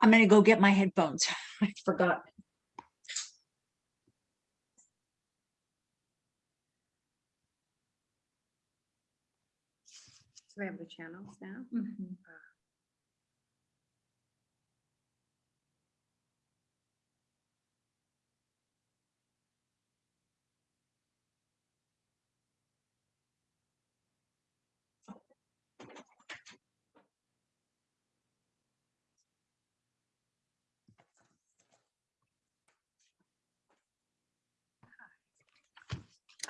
I'm gonna go get my headphones. I forgot. Do we have the channels now? Mm-hmm. Uh,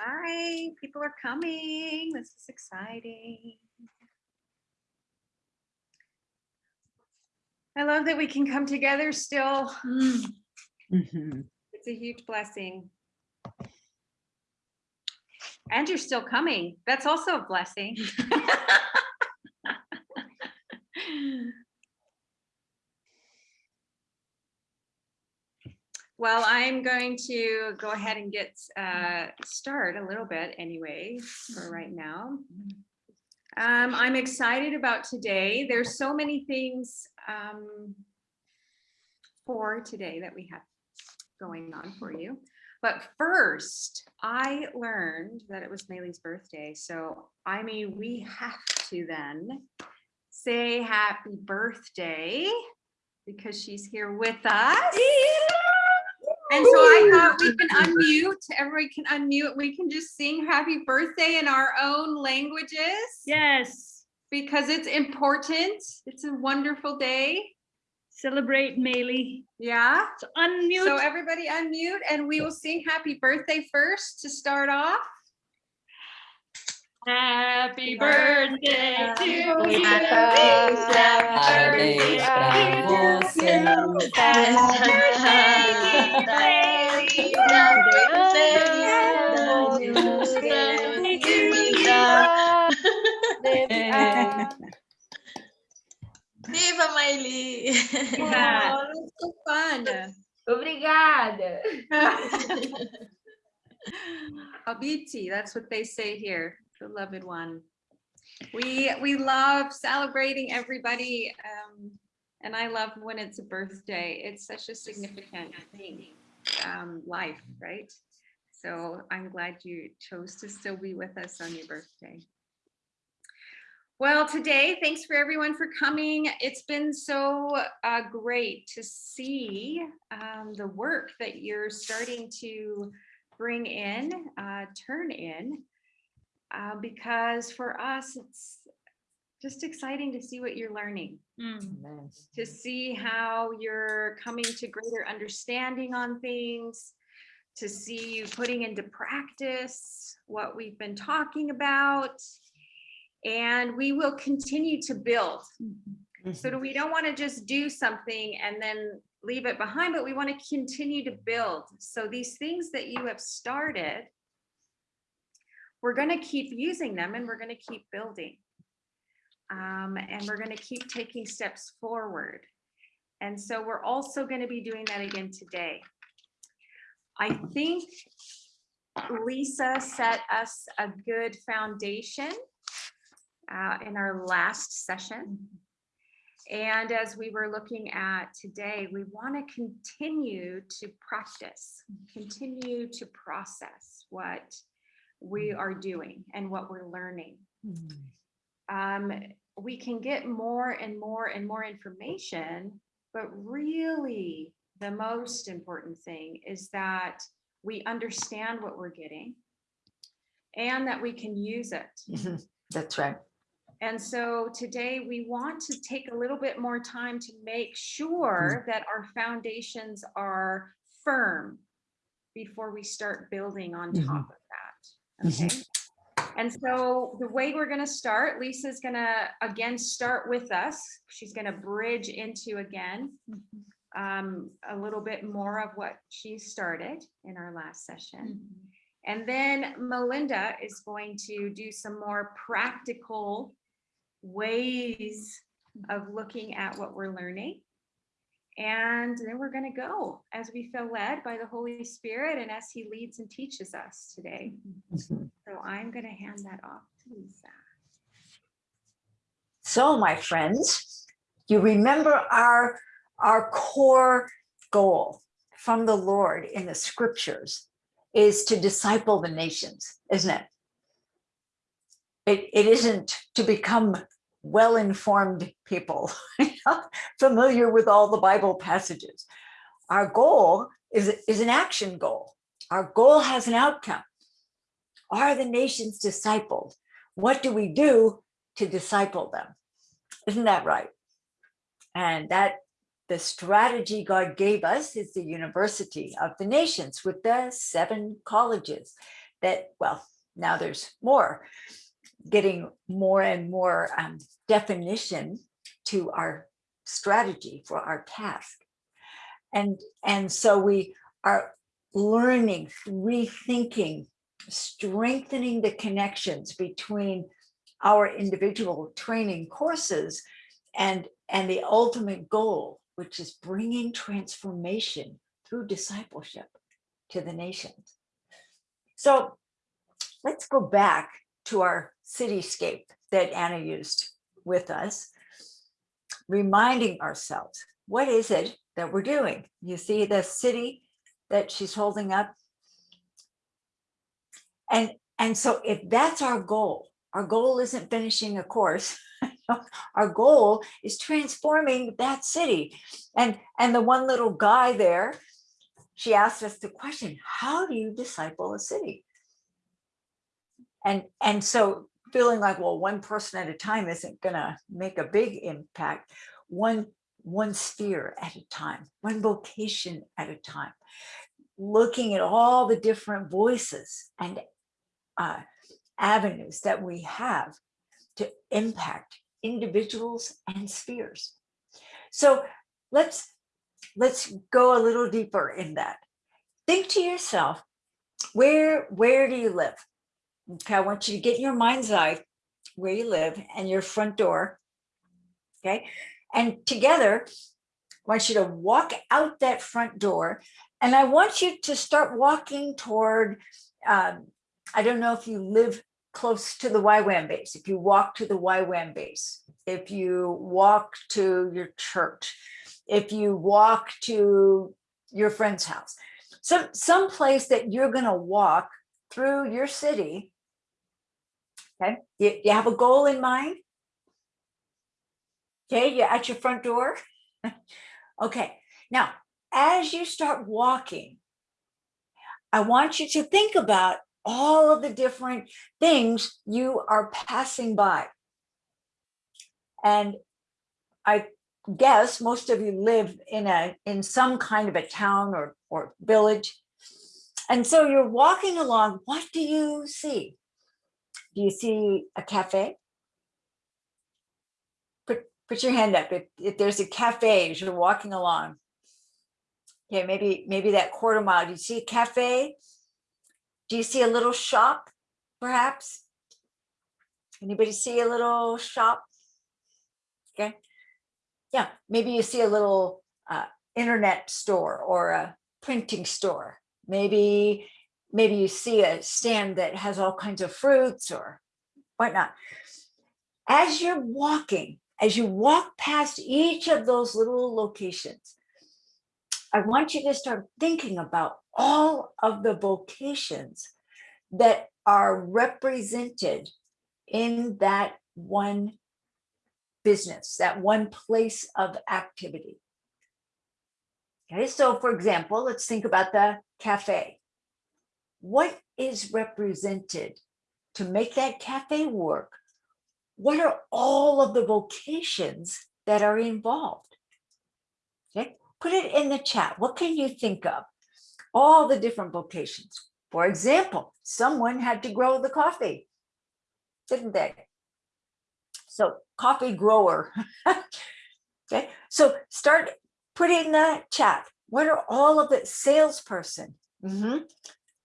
Hi, people are coming. This is exciting. I love that we can come together still. Mhm. It's a huge blessing. And you're still coming. That's also a blessing. Well, I'm going to go ahead and get uh, start a little bit anyway for right now. Um, I'm excited about today. There's so many things um, for today that we have going on for you. But first, I learned that it was Maylee's birthday. So I mean, we have to then say happy birthday because she's here with us. And so I thought we can unmute, everybody can unmute, we can just sing happy birthday in our own languages Yes, because it's important. It's a wonderful day. celebrate Maylee. Yeah. So unmute. So everybody unmute and we will sing happy birthday first to start off. Happy birthday to you. Parabéns pra você. Viva Maili! Yeah. Oh, that's so fun. Obrigada! Abiti, that's what they say here, beloved one. We we love celebrating everybody, um, and I love when it's a birthday. It's such a significant thing, um, life, right? So I'm glad you chose to still be with us on your birthday. Well, today, thanks for everyone for coming. It's been so uh, great to see um, the work that you're starting to bring in, uh, turn in, uh, because for us, it's just exciting to see what you're learning, Mm. to see how you're coming to greater understanding on things, to see you putting into practice what we've been talking about. And we will continue to build. So we don't want to just do something and then leave it behind, but we want to continue to build. So these things that you have started, we're going to keep using them and we're going to keep building. Um, and we're going to keep taking steps forward. And so we're also going to be doing that again today. I think Lisa set us a good foundation uh, in our last session. And as we were looking at today, we want to continue to practice, continue to process what we mm-hmm. are doing and what we're learning. Mm-hmm. Um, we can get more and more and more information, but really the most important thing is that we understand what we're getting and that we can use it. Mm-hmm. That's right. And so today we want to take a little bit more time to make sure that our foundations are firm before we start building on top of that. Okay. And so the way we're going to start, Lisa's going to again start with us. She's going to bridge into again um, a little bit more of what she started in our last session. And then Melinda is going to do some more practical ways of looking at what we're learning. And then we're going to go as we feel led by the Holy Spirit and as he leads and teaches us today. So I'm going to hand that off to Lisa. So, my friends, you remember our our core goal from the Lord in the scriptures is to disciple the nations, isn't it? It, it isn't to become well-informed people, familiar with all the Bible passages. Our goal is, is an action goal. Our goal has an outcome. Are the nations discipled? What do we do to disciple them? Isn't that right? And that the strategy God gave us is the University of the Nations with the seven colleges that, well, now there's more, getting more and more um, definition to our strategy for our task. And, and so we are learning, rethinking, strengthening the connections between our individual training courses and, and the ultimate goal, which is bringing transformation through discipleship to the nations. So let's go back to our cityscape that Anna used with us, reminding ourselves, what is it that we're doing? You see the city that she's holding up? And, and so if that's our goal, our goal isn't finishing a course. our goal is transforming that city. And, and the one little guy there, she asked us the question, how do you disciple a city? And, and so feeling like, well, one person at a time isn't gonna make a big impact. One, one sphere at a time, one vocation at a time, looking at all the different voices and uh, avenues that we have to impact individuals and spheres. So let's let's go a little deeper in that. Think to yourself, where where do you live? Okay, I want you to get your mind's eye where you live and your front door. Okay, and together, I want you to walk out that front door and I want you to start walking toward, um, I don't know if you live close to the YWAM base, if you walk to the YWAM base, if you walk to your church, if you walk to your friend's house, some, some place that you're gonna walk through your city, okay? You, you have a goal in mind? Okay, you're at your front door? okay, now, as you start walking, I want you to think about all of the different things you are passing by. And I guess most of you live in a in some kind of a town or, or village. And so you're walking along, what do you see? Do you see a cafe? Put, put your hand up if, if there's a cafe as you're walking along. Okay, maybe maybe that quarter mile. Do you see a cafe? Do you see a little shop, perhaps? Anybody see a little shop? Okay. Yeah, maybe you see a little uh, internet store or a printing store. Maybe, maybe you see a stand that has all kinds of fruits or whatnot. As you're walking, as you walk past each of those little locations, I want you to start thinking about all of the vocations that are represented in that one business, that one place of activity. Okay, so for example, let's think about the cafe. What is represented to make that cafe work? What are all of the vocations that are involved? Okay, put it in the chat. What can you think of? All the different vocations. For example, someone had to grow the coffee, didn't they? So coffee grower. okay, so start put in the chat. What are all of the salesperson? Mm -hmm.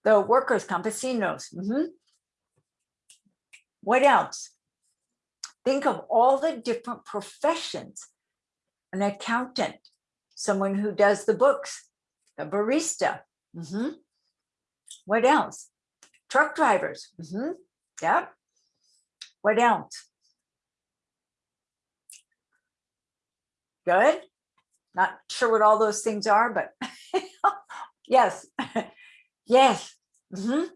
The workers, campesinos. Mm -hmm. What else? Think of all the different professions. An accountant, someone who does the books, a barista. Mm -hmm. What else? Truck drivers. Mm -hmm. Yep. What else? Good. Not sure what all those things are, but yes, yes. Mhm.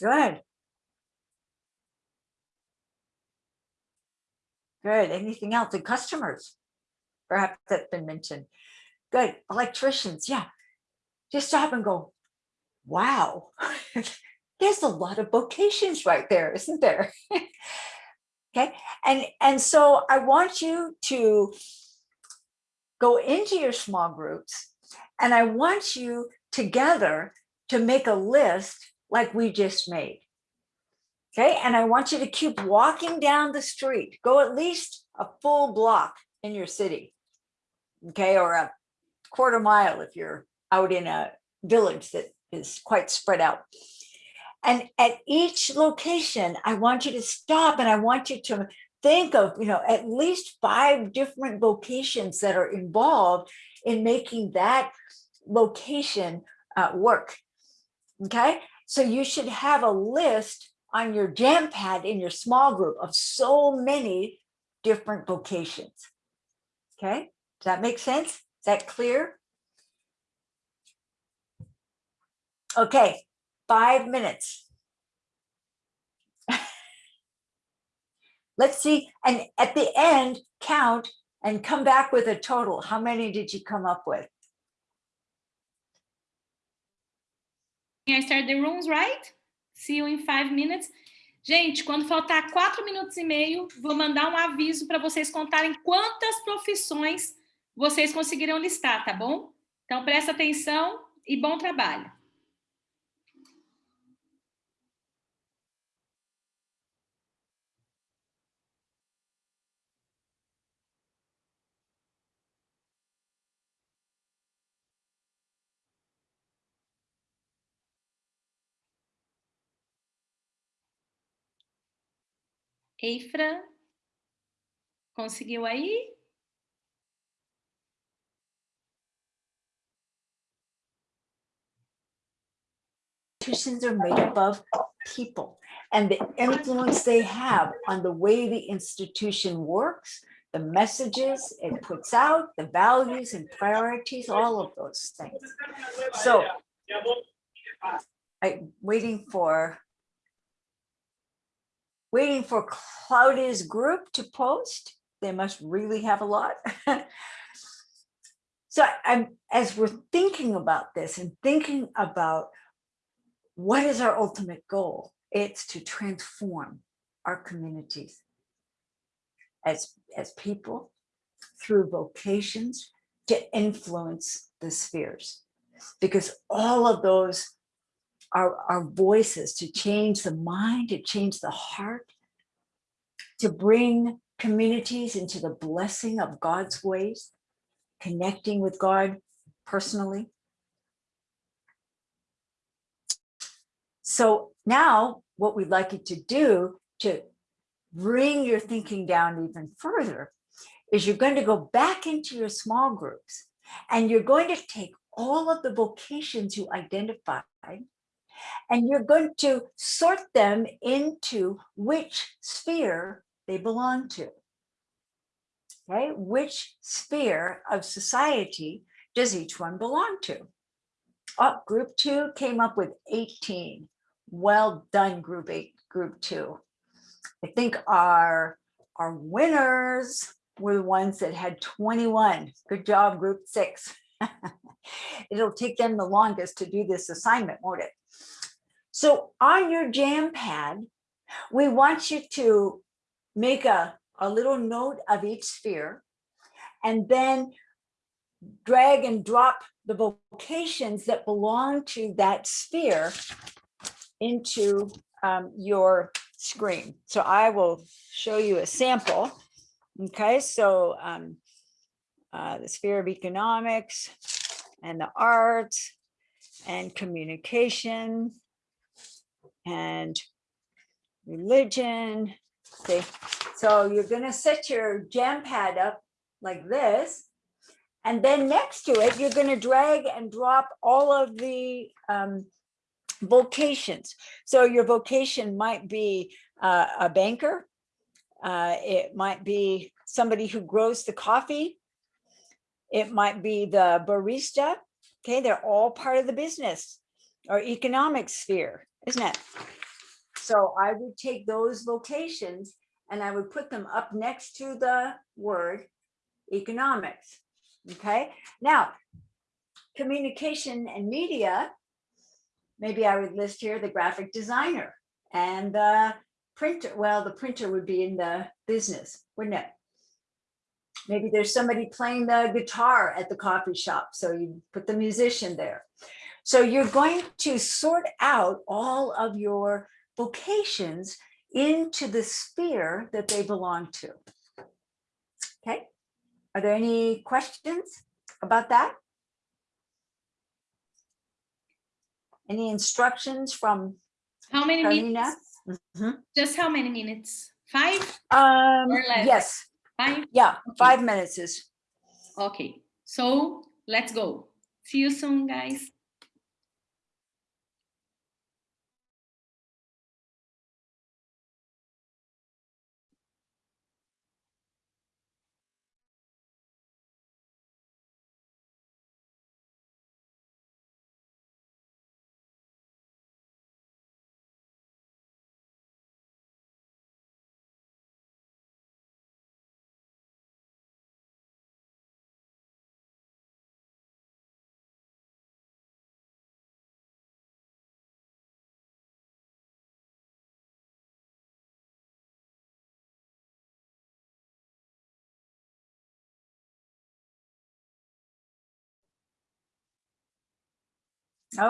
Good. Good. Anything else? And customers? Perhaps that's been mentioned. Good. Electricians, yeah. Just stop and go, wow. There's a lot of vocations right there, isn't there? Okay, and, and so I want you to go into your small groups and I want you together to make a list like we just made. Okay, and I want you to keep walking down the street, go at least a full block in your city. Okay, or a quarter mile if you're out in a village that is quite spread out. And at each location, I want you to stop and I want you to think of, you know, at least five different vocations that are involved in making that location uh, work. Okay, so you should have a list on your jam pad in your small group of so many different vocations. Okay, does that make sense? Is that clear? Okay, five minutes. Let's see, and at the end, count and come back with a total. How many did you come up with? I start the rooms, right? See you in five minutes. Gente, quando faltar quatro minutos e meio, vou mandar um aviso para vocês contarem quantas profissões vocês conseguiram listar, tá bom? Então, presta atenção e bom trabalho. Eifra, conseguiu aí? institutions are made up of people and the influence they have on the way the institution works, the messages it puts out, the values and priorities, all of those things. So I'm waiting for waiting for Claudia's group to post. They must really have a lot. so I'm as we're thinking about this and thinking about what is our ultimate goal? It's to transform our communities as, as people through vocations to influence the spheres. Because all of those are, are voices to change the mind, to change the heart, to bring communities into the blessing of God's ways, connecting with God personally. So now what we'd like you to do to bring your thinking down even further is you're going to go back into your small groups and you're going to take all of the vocations you identified and you're going to sort them into which sphere they belong to. Okay, which sphere of society does each one belong to? Oh, group two came up with 18. Well done, group eight, group two. I think our, our winners were the ones that had 21. Good job, group six. It'll take them the longest to do this assignment, won't it? So on your jam pad, we want you to make a, a little note of each sphere and then drag and drop the vocations that belong to that sphere into um, your screen. So I will show you a sample. Okay, so um, uh, the sphere of economics and the arts and communication and religion. See, so you're going to set your jam pad up like this. And then next to it, you're going to drag and drop all of the um, vocations. So your vocation might be uh, a banker. Uh, it might be somebody who grows the coffee. It might be the barista. Okay, they're all part of the business or economic sphere, isn't it? So I would take those locations and I would put them up next to the word economics. Okay, now communication and media. Maybe I would list here the graphic designer and the printer. Well, the printer would be in the business, wouldn't it? Maybe there's somebody playing the guitar at the coffee shop, so you put the musician there. So you're going to sort out all of your vocations into the sphere that they belong to. Okay, are there any questions about that? Any instructions from How many Carolina? minutes? Mhm. Just how many minutes? Five? Um, Or less. yes, Five? yeah, five minutes is, Okay, so let's go. See you soon, guys.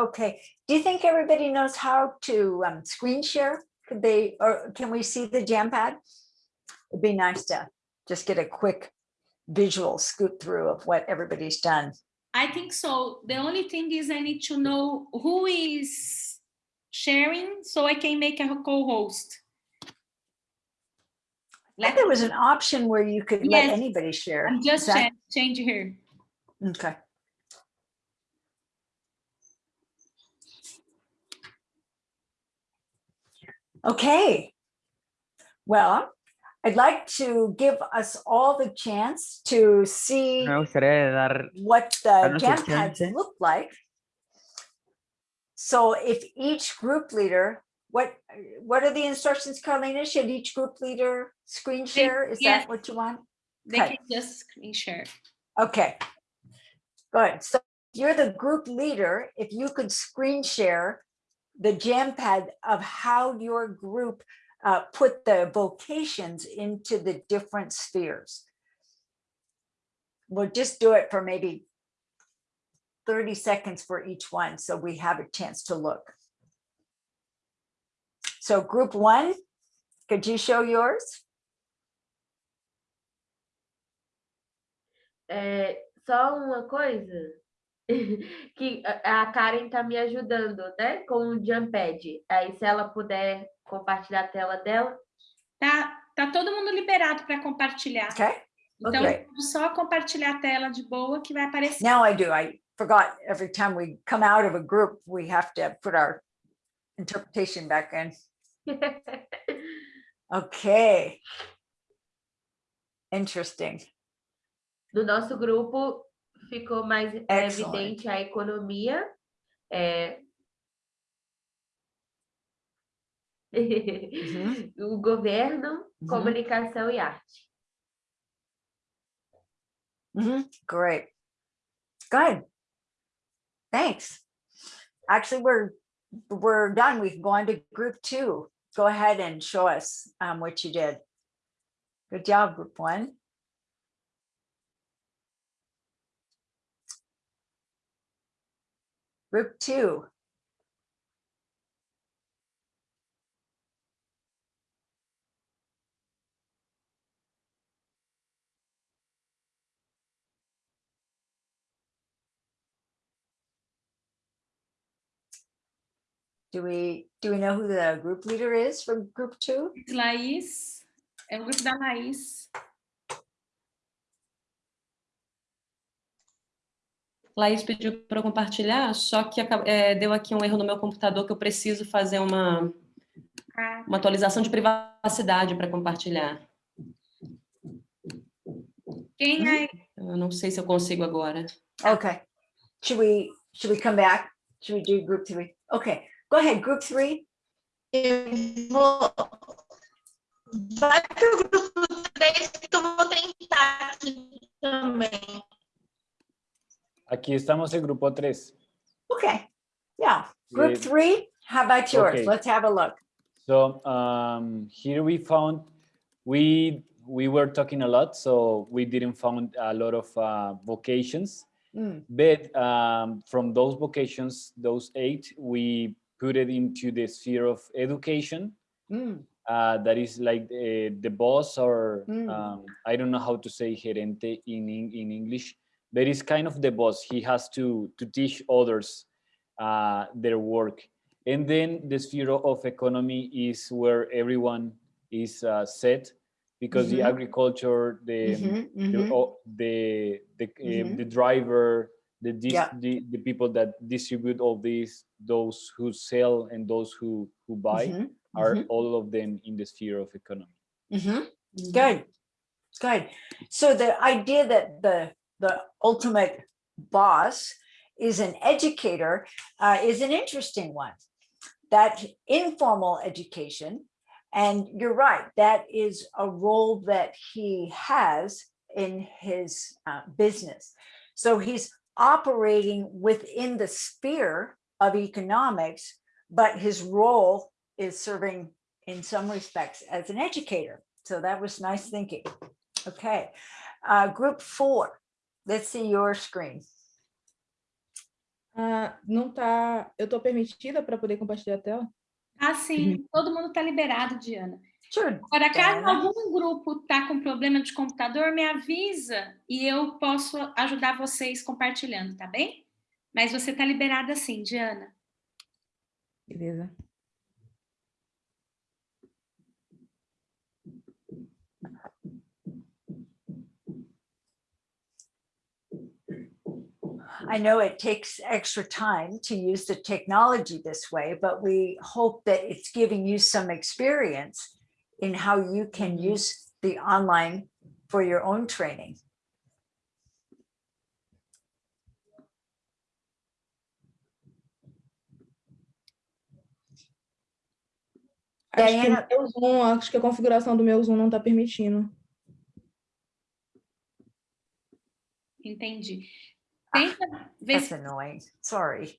Okay. Do you think everybody knows how to um, screen share? Could they, or can we see the jam pad? It'd be nice to just get a quick visual scoot through of what everybody's done. I think so. The only thing is I need to know who is sharing so I can make a co-host. Like there was an option where you could let anybody share. I'm just cha- change here. Okay. Okay. Well, I'd like to give us all the chance to see dar what the Darnos el jam pads look like. So if each group leader, what, what are the instructions, Carlina? Should each group leader screen share? Is yes. that what you want? They Okay. can just screen share. Okay. Good. So you're the group leader. If you could screen share the jam pad of how your group uh, put the vocations into the different spheres. We'll just do it for maybe 30 seconds for each one, so we have a chance to look. So group one, could you show yours? É, só uma coisa que a Karen tá me ajudando, né? Com o Jumpad. Aí, se ela puder compartilhar a tela dela. Tá, tá todo mundo liberado para compartilhar. Okay. Então, ok. só compartilhar a tela de boa que vai aparecer. Now I do. I forgot every time we come out of a group, we have to put our interpretation back in. Okay. Interesting. No nosso grupo ficou mais Excellent. evidente a economia. é, o governo, Mhm. comunicação e arte. Mhm. Great. Good. Thanks. Actually, we're we're done. We can go on to group two. Go ahead and show us um, what you did. Good job, group one. Group two. Do we, do we know who the group leader is from group two? It's Laís, é o grupo da Laís. Laís pediu para eu compartilhar, só que é, deu aqui um erro no meu computador que eu preciso fazer uma, Ah, uma atualização de privacidade para compartilhar. Quem aí? Eu não sei se eu consigo agora. Okay. Should we, should we come back? Should we do group three? Okay, go ahead, group three. Eu vou. Vai pro grupo 3 que eu vou tentar aqui também. Aquí estamos en grupo 3. Okay, yeah. Group Eh, three, how about yours? okay. Let's have a look. So um, here we found we we were talking a lot, so we didn't found a lot of uh, vocations. Mm, But um, from those vocations, those eight, we put it into the sphere of education. mm, Uh, that is like uh, the boss, or Mm. um, I don't know how to say gerente in in English, but it's kind of the boss. He has to to teach others uh, their work. And then the sphere of economy is where everyone is uh, set, because the Mhm. agriculture, the mhm, the mhm. o- the the, uh, Mhm. the driver the, dis- Yeah. the the people that distribute all these those who sell and those who who buy Mhm, are all of them in the sphere of economy. Good, good. So the idea that the, the ultimate boss is an educator uh, is an interesting one. That informal education, and you're right, that is a role that he has in his uh, business. So he's operating within the sphere of economics, but his role is serving in some respects as an educator. So that was nice thinking. Okay, uh, group four. Let's see your screen. Ah, não tá. Eu tô permitida para poder compartilhar a tela? Ah, sim, todo mundo está liberado, Diana. Sure. Agora, caso Diana. algum grupo tá com problema de computador, me avisa e eu posso ajudar vocês compartilhando, tá bem? Mas você tá liberada sim, Diana. Beleza. I know it takes extra time to use the technology this way, but we hope that it's giving you some experience in how you can mm-hmm. use the online for your own training. Acho que, Diana- o meu Zoom, acho que a configuração do meu Zoom não está permitindo. Entendi. Tenta ver, That's se, annoying. Sorry.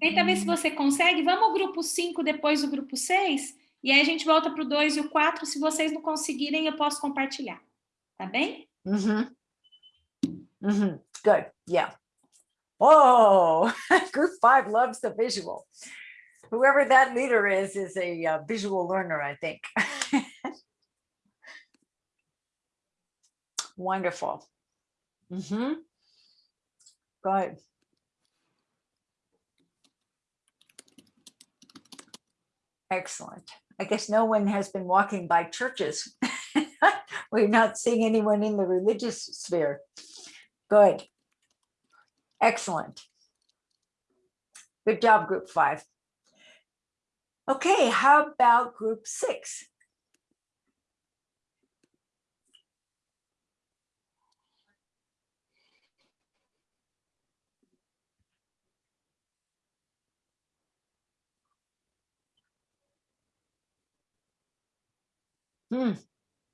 tenta ver se você consegue. Vamos ao grupo 5 depois do grupo 6 e aí a gente volta para o 2 e o 4. Se vocês não conseguirem, eu posso compartilhar. Tá bem? Mm-hmm. Mm-hmm. Good. Yeah. Oh, group five loves the visual. Whoever that leader is, is a uh, visual learner, I think. Wonderful. Mm-hmm. Good. Excellent. I guess no one has been walking by churches. We're not seeing anyone in the religious sphere. Good. Excellent. Good job, group five. Okay, how about group six? Hmm,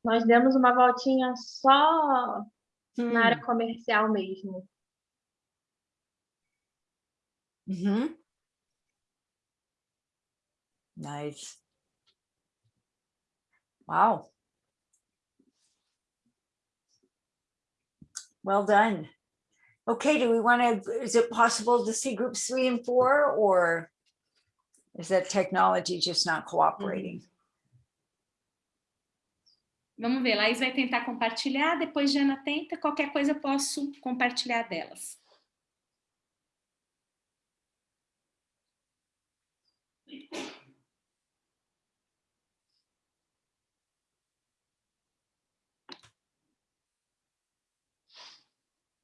Nós demos uma voltinha só hmm, na área comercial mesmo. mhm. Nice. Wow. Well done. Okay, do we want to, is it possible to see groups three and four or is that technology just not cooperating? Vamos ver, Laís vai tentar compartilhar, depois Diana tenta, qualquer coisa eu posso compartilhar delas.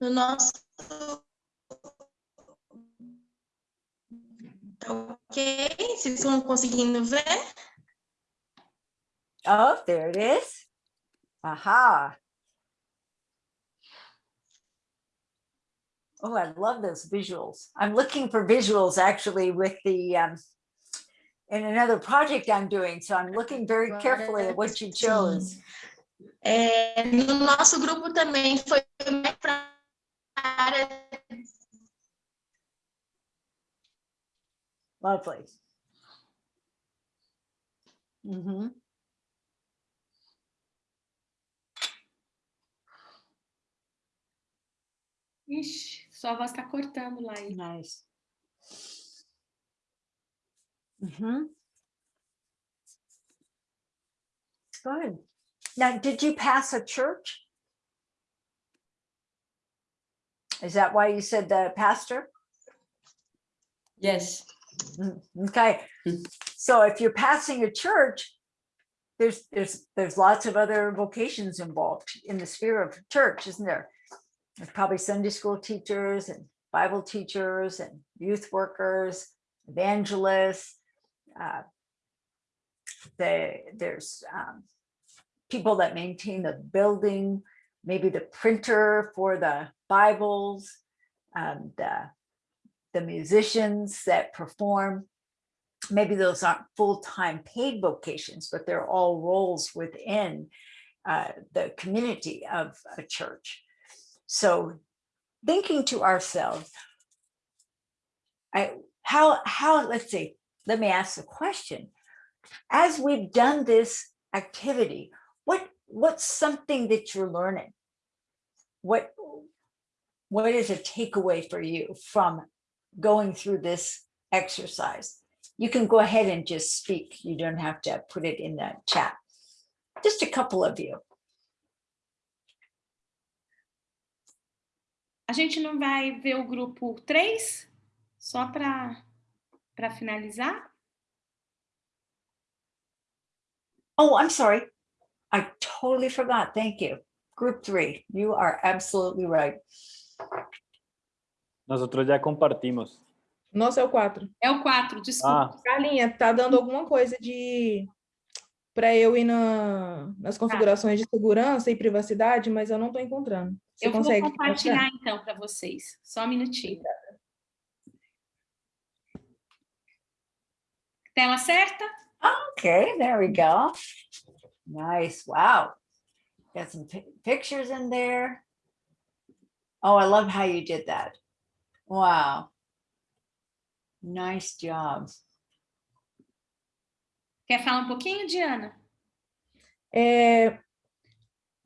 No nosso. Tá ok? Vocês estão conseguindo ver? Oh, there it is. Aha. Oh, I love those visuals. I'm looking for visuals actually with the, um, in another project I'm doing, so I'm looking very carefully at what you chose. É, no nosso grupo também foi para área Lovely. Mhm. Ixi, sua voz está cortando lá. aí. Nice. Mhm. Good. Now, did you pass a church? Is that why you said the pastor? Yes. Mm, Okay, so if you're passing a church, there's, there's, there's lots of other vocations involved in the sphere of church, isn't there? There's probably Sunday school teachers and Bible teachers and youth workers, evangelists. uh, They, there's um, people that maintain the building, maybe the printer for the Bibles, and uh, the musicians that perform. Maybe those aren't full-time paid vocations, but they're all roles within uh, the community of a church. So thinking to ourselves, I, how, how, let's see, let me ask the question. As we've done this activity, what, what's something that you're learning? What, what is a takeaway for you from going through this exercise? You can go ahead and just speak. You don't have to put it in the chat. Just a couple of you. A gente não vai ver o grupo 3? Só para para finalizar? Oh, I'm sorry. I totally forgot. Thank you. Group three, you are absolutely right. Nosotros ya compartimos. Nossa, é o 4. É o 4, desculpa. Ah, Carlinha, tá dando alguma coisa de para eu ir na, nas configurações de segurança e privacidade, mas eu não estou encontrando. Você eu vou consegue compartilhar então para vocês. Só um minutinho. Tela certa? Okay, there we go. Nice. Wow. Got some pi- pictures in there. Oh, I love how you did that. Wow. Nice job. Quer falar um pouquinho, Diana? É,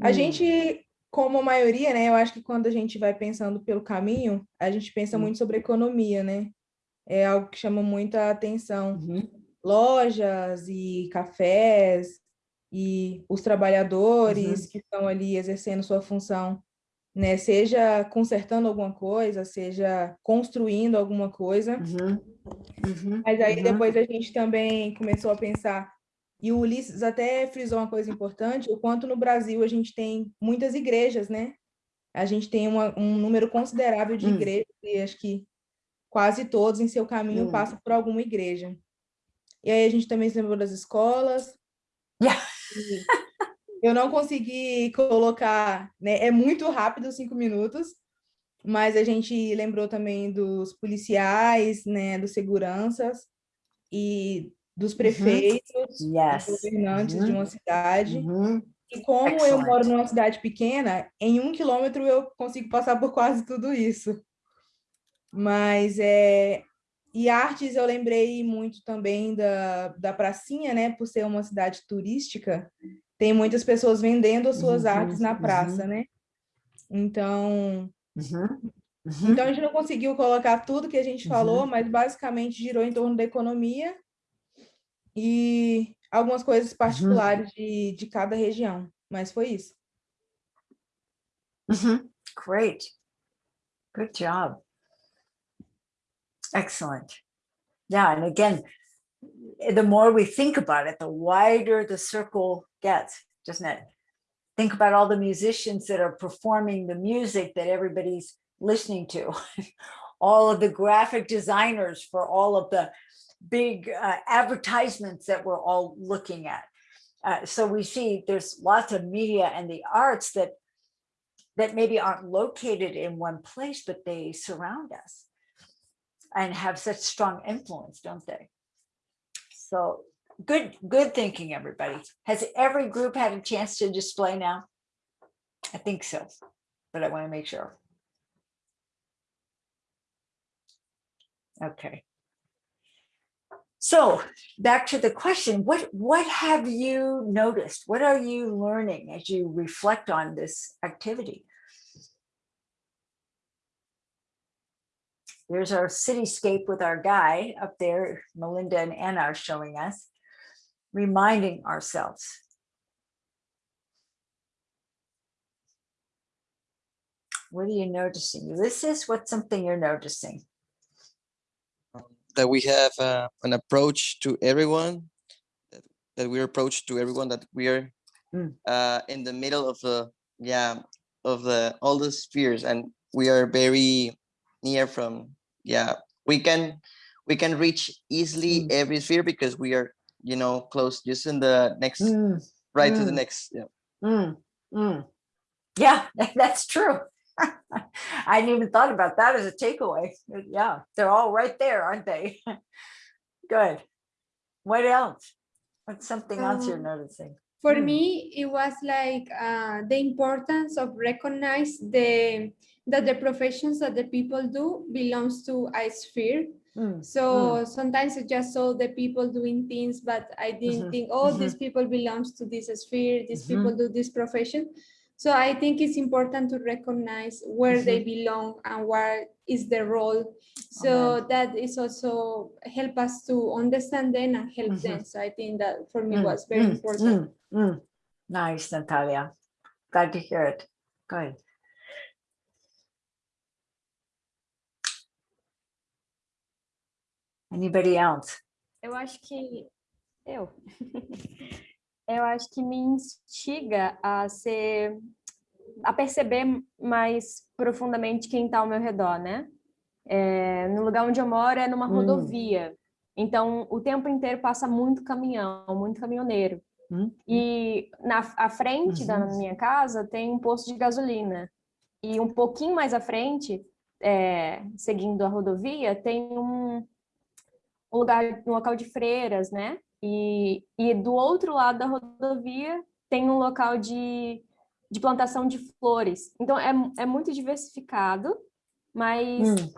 a Hum. gente, como a maioria, né? Eu acho que quando a gente vai pensando pelo caminho, a gente pensa Hum. muito sobre economia, né? É algo que chama muita atenção. Mhm. Lojas e cafés e os trabalhadores que estão ali exercendo sua função, né? Seja consertando alguma coisa, seja construindo alguma coisa. Mhm. Mhm. Mas aí Mhm. depois a gente também começou a pensar, e o Ulisses até frisou uma coisa importante, o quanto no Brasil a gente tem muitas igrejas, né? A gente tem uma- um número considerável de Hum. igrejas, e acho que quase todos em seu caminho Hum. passam por alguma igreja. E aí a gente também se lembrou das escolas. Yeah. e Eu não consegui colocar, né? É muito rápido, cinco minutos, mas a gente lembrou também dos policiais, né? Dos seguranças e dos prefeitos, dos Yes. governantes de Uhum. uma cidade. Mhm. E como eu moro Excellent. numa cidade pequena, em um quilômetro eu consigo passar por quase tudo isso. Mas é. E artes eu lembrei muito também da, da pracinha, né? Por ser uma cidade turística, tem muitas pessoas vendendo as suas Uhum, artes na uhum. praça, né? Então. Mhm. então a gente não conseguiu colocar tudo que a gente Uhum. falou, mas basicamente girou em torno da economia e algumas coisas particulares de, de cada região. Mas foi isso. Great. Good job. Excellent. Yeah, and again, the more we think about it, the wider the circle gets, doesn't it? Think about all the musicians that are performing the music that everybody's listening to. all of the graphic designers for all of the big uh, advertisements that we're all looking at. Uh, so we see there's lots of media and the arts that that maybe aren't located in one place, but they surround us and have such strong influence, don't they? So good, good thinking, everybody. Has every group had a chance to display now? I think so, but I want to make sure. Okay. So back to the question, what, what have you noticed? What are you learning as you reflect on this activity? There's our cityscape with our guy up there, Melinda and Anna are showing us, reminding ourselves. What are you noticing? Ulysses, what's something you're noticing? that we have uh, an approach to everyone that, that we approach to everyone that we are Mm. uh, in the middle of the yeah of the all the spheres and we are very near from yeah we can we can reach easily Mm. every sphere because we are you know close just in the next Mm, right to the mm. next yeah mm, mm. Yeah, that's true. I hadn't even thought about that as a takeaway. Yeah, they're all right there, aren't they? Good. What else? What's something else you're Um, noticing? For Mm. me, it was like uh, the importance of recognize the that the professions that the people do belongs to a sphere. Mm, So sometimes I just saw the people doing things, but I didn't Mhm, think, oh, these people belongs to this sphere, these people do this profession. So I think it's important to recognize where they belong and what is their role. So that is also help us to understand them and help Mhm. them. So I think that for me Mm, was very mm, important. Mm. Nice, Natalia. Glad to hear it. Good. Anybody else? Eu acho que eu. eu acho que me instiga a ser a perceber mais profundamente quem está ao meu redor, né? É, no lugar onde eu moro é numa Hum. rodovia. Então, o tempo inteiro passa muito caminhão, muito caminhoneiro. Hum, E na à frente da Uhum. minha casa tem um posto de gasolina. E um pouquinho mais à frente, é, seguindo a rodovia, tem um, um lugar, um local de freiras, né? E, e do outro lado da rodovia tem um local de, de plantação de flores. Então é, é muito diversificado, mas hum,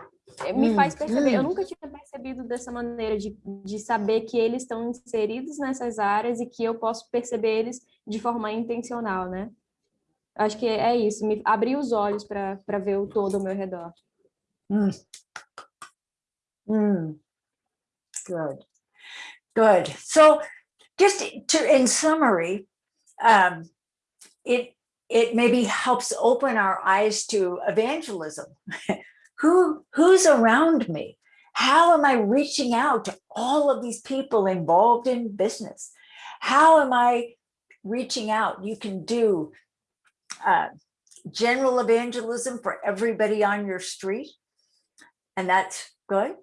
me hum, faz perceber. Eu hum. nunca tinha percebido dessa maneira, de, de saber que eles estão inseridos nessas áreas e que eu posso perceber eles de forma intencional, né? Acho que é isso, me abrir os olhos para ver o todo ao meu redor. Mm. Mm. Good. Good. So just to, in summary, um, it, it maybe helps open our eyes to evangelism. Who, who's around me? How am I reaching out to all of these people involved in business? How am I reaching out? You can do uh, general evangelism for everybody on your street. And that's good.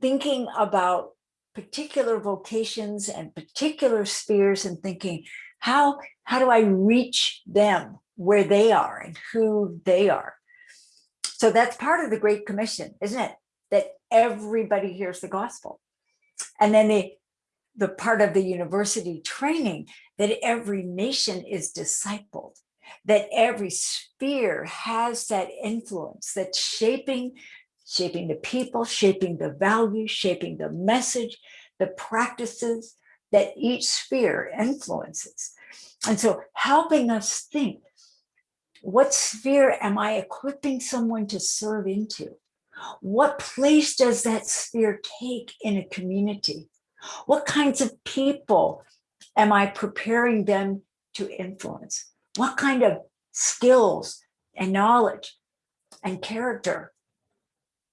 Thinking about particular vocations and particular spheres and thinking, how, how do I reach them where they are and who they are? So that's part of the Great Commission, isn't it? That everybody hears the gospel. And then the, the part of the university training that every nation is discipled, that every sphere has that influence that's shaping shaping the people, shaping the values, shaping the message, the practices that each sphere influences. And so helping us think, what sphere am I equipping someone to serve into? What place does that sphere take in a community? What kinds of people am I preparing them to influence? What kind of skills and knowledge and character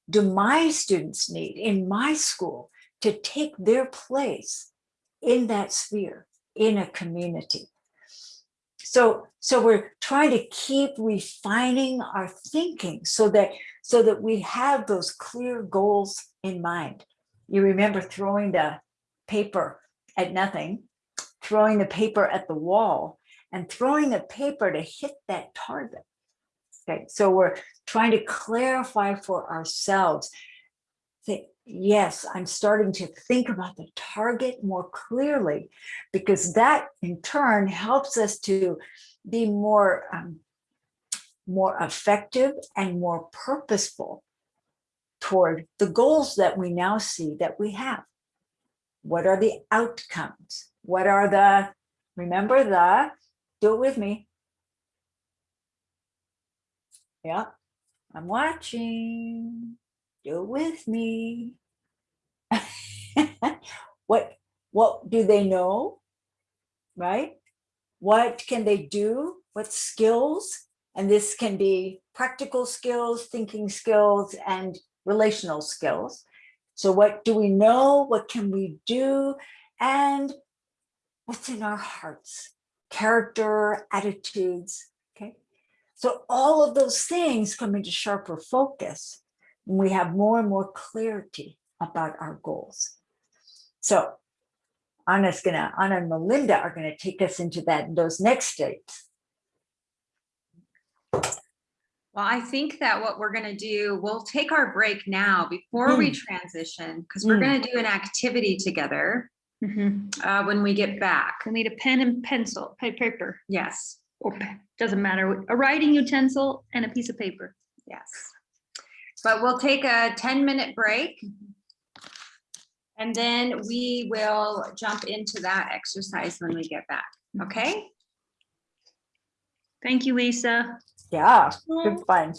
do my students need in my school to take their place in that sphere, in a community? So, so we're trying to keep refining our thinking so that, so that we have those clear goals in mind. You remember throwing the paper at nothing, throwing the paper at the wall and throwing the paper to hit that target. Okay, so we're trying to clarify for ourselves. Say, yes, I'm starting to think about the target more clearly because that in turn helps us to be more, um, more effective and more purposeful toward the goals that we now see that we have. What are the outcomes? What are the, remember the, do it with me. Yeah, I'm watching. Do it with me. what, what do they know? Right? What can they do? What skills? And this can be practical skills, thinking skills, and relational skills. So what do we know? What can we do? And what's in our hearts? Character, attitudes, okay? So all of those things come into sharper focus we have more and more clarity about our goals. So Anna's gonna, Anna and Melinda are gonna take us into that, those next states. Well, I think that what we're gonna do, we'll take our break now before we transition, because we're Mm. gonna do an activity together uh, when we get back. I need a pen and pencil, pa- paper, Yes, or pe- doesn't matter, a writing utensil and a piece of paper. yes. But we'll take a 10-minute break. Mm-hmm. And then we will jump into that exercise when we get back, okay? Thank you, Lisa. Yeah, good fun.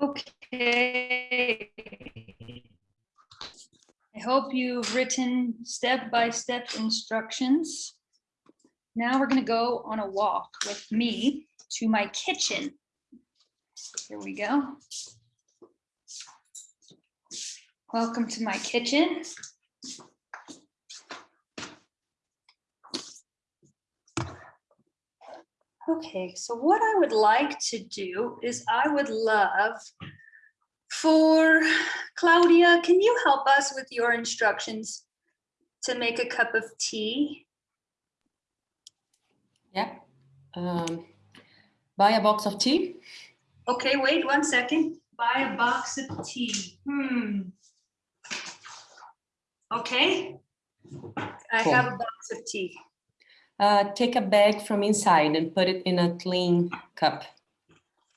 Okay. I hope you've written step-by-step instructions. Now we're gonna go on a walk with me to my kitchen. Here we go. Welcome to my kitchen. Okay, so what I would like to do is I would love for Claudia, can you help us with your instructions to make a cup of tea? Yeah. Um, buy a box of tea. Okay, wait one second. Buy a box of tea. Hmm. Okay. I Cool. have a box of tea. Uh, take a bag from inside and put it in a clean cup.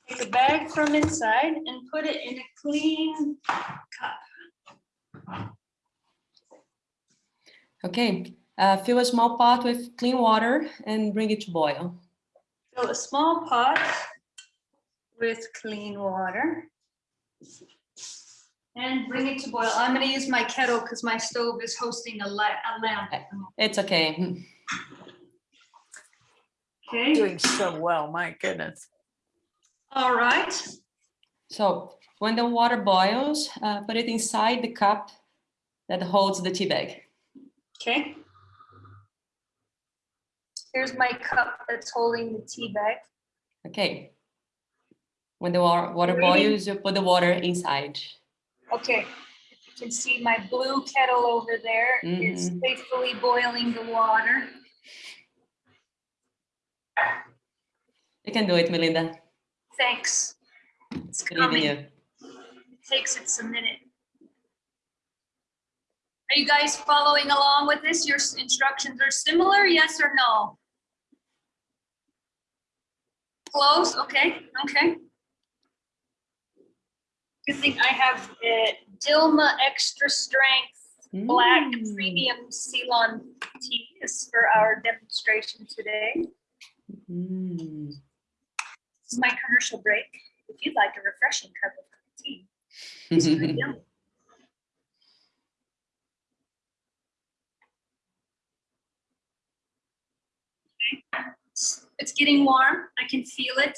Take a bag from inside and put it in a clean cup. Okay. Uh, fill a small pot with clean water and bring it to boil. Fill a small pot with clean water. And bring it to boil. I'm gonna use my kettle because my stove is hosting a la- a lamp. at the moment. It's okay. Okay, Doing so well, my goodness. all right. So when the water boils, uh, put it inside the cup that holds the tea bag. Okay. Here's my cup that's holding the tea bag. Okay. When the wa- water boils, you put the water inside. Okay, you can see my blue kettle over there is Mhm. faithfully boiling the water. You can do it, Melinda. Thanks. It's in coming. It takes it's a minute. Are you guys following along with this? Your instructions are similar, yes or no? Close, okay, okay. Good thing I have uh, Dilmah Extra Strength black Mm. premium Ceylon teas for our demonstration today. Mm. This is my commercial break. If you'd like a refreshing cup of tea. it's very. Okay, It's- It's getting warm. I can feel it.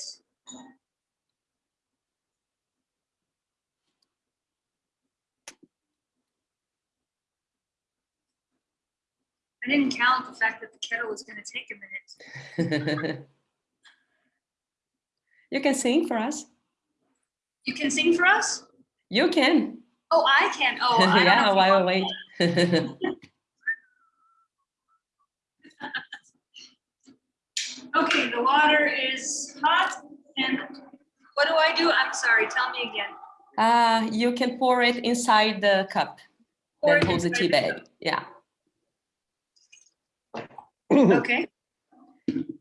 I didn't count the fact that the kettle was gonna take a minute. you can sing for us. You can sing for us? You can. Oh, I can. Oh, I don't know yeah, while wait. Okay, the water is hot and what do I do? I'm sorry, tell me again. uh, you can pour it inside the cup Pour that holds the tea bag. Yeah. Okay,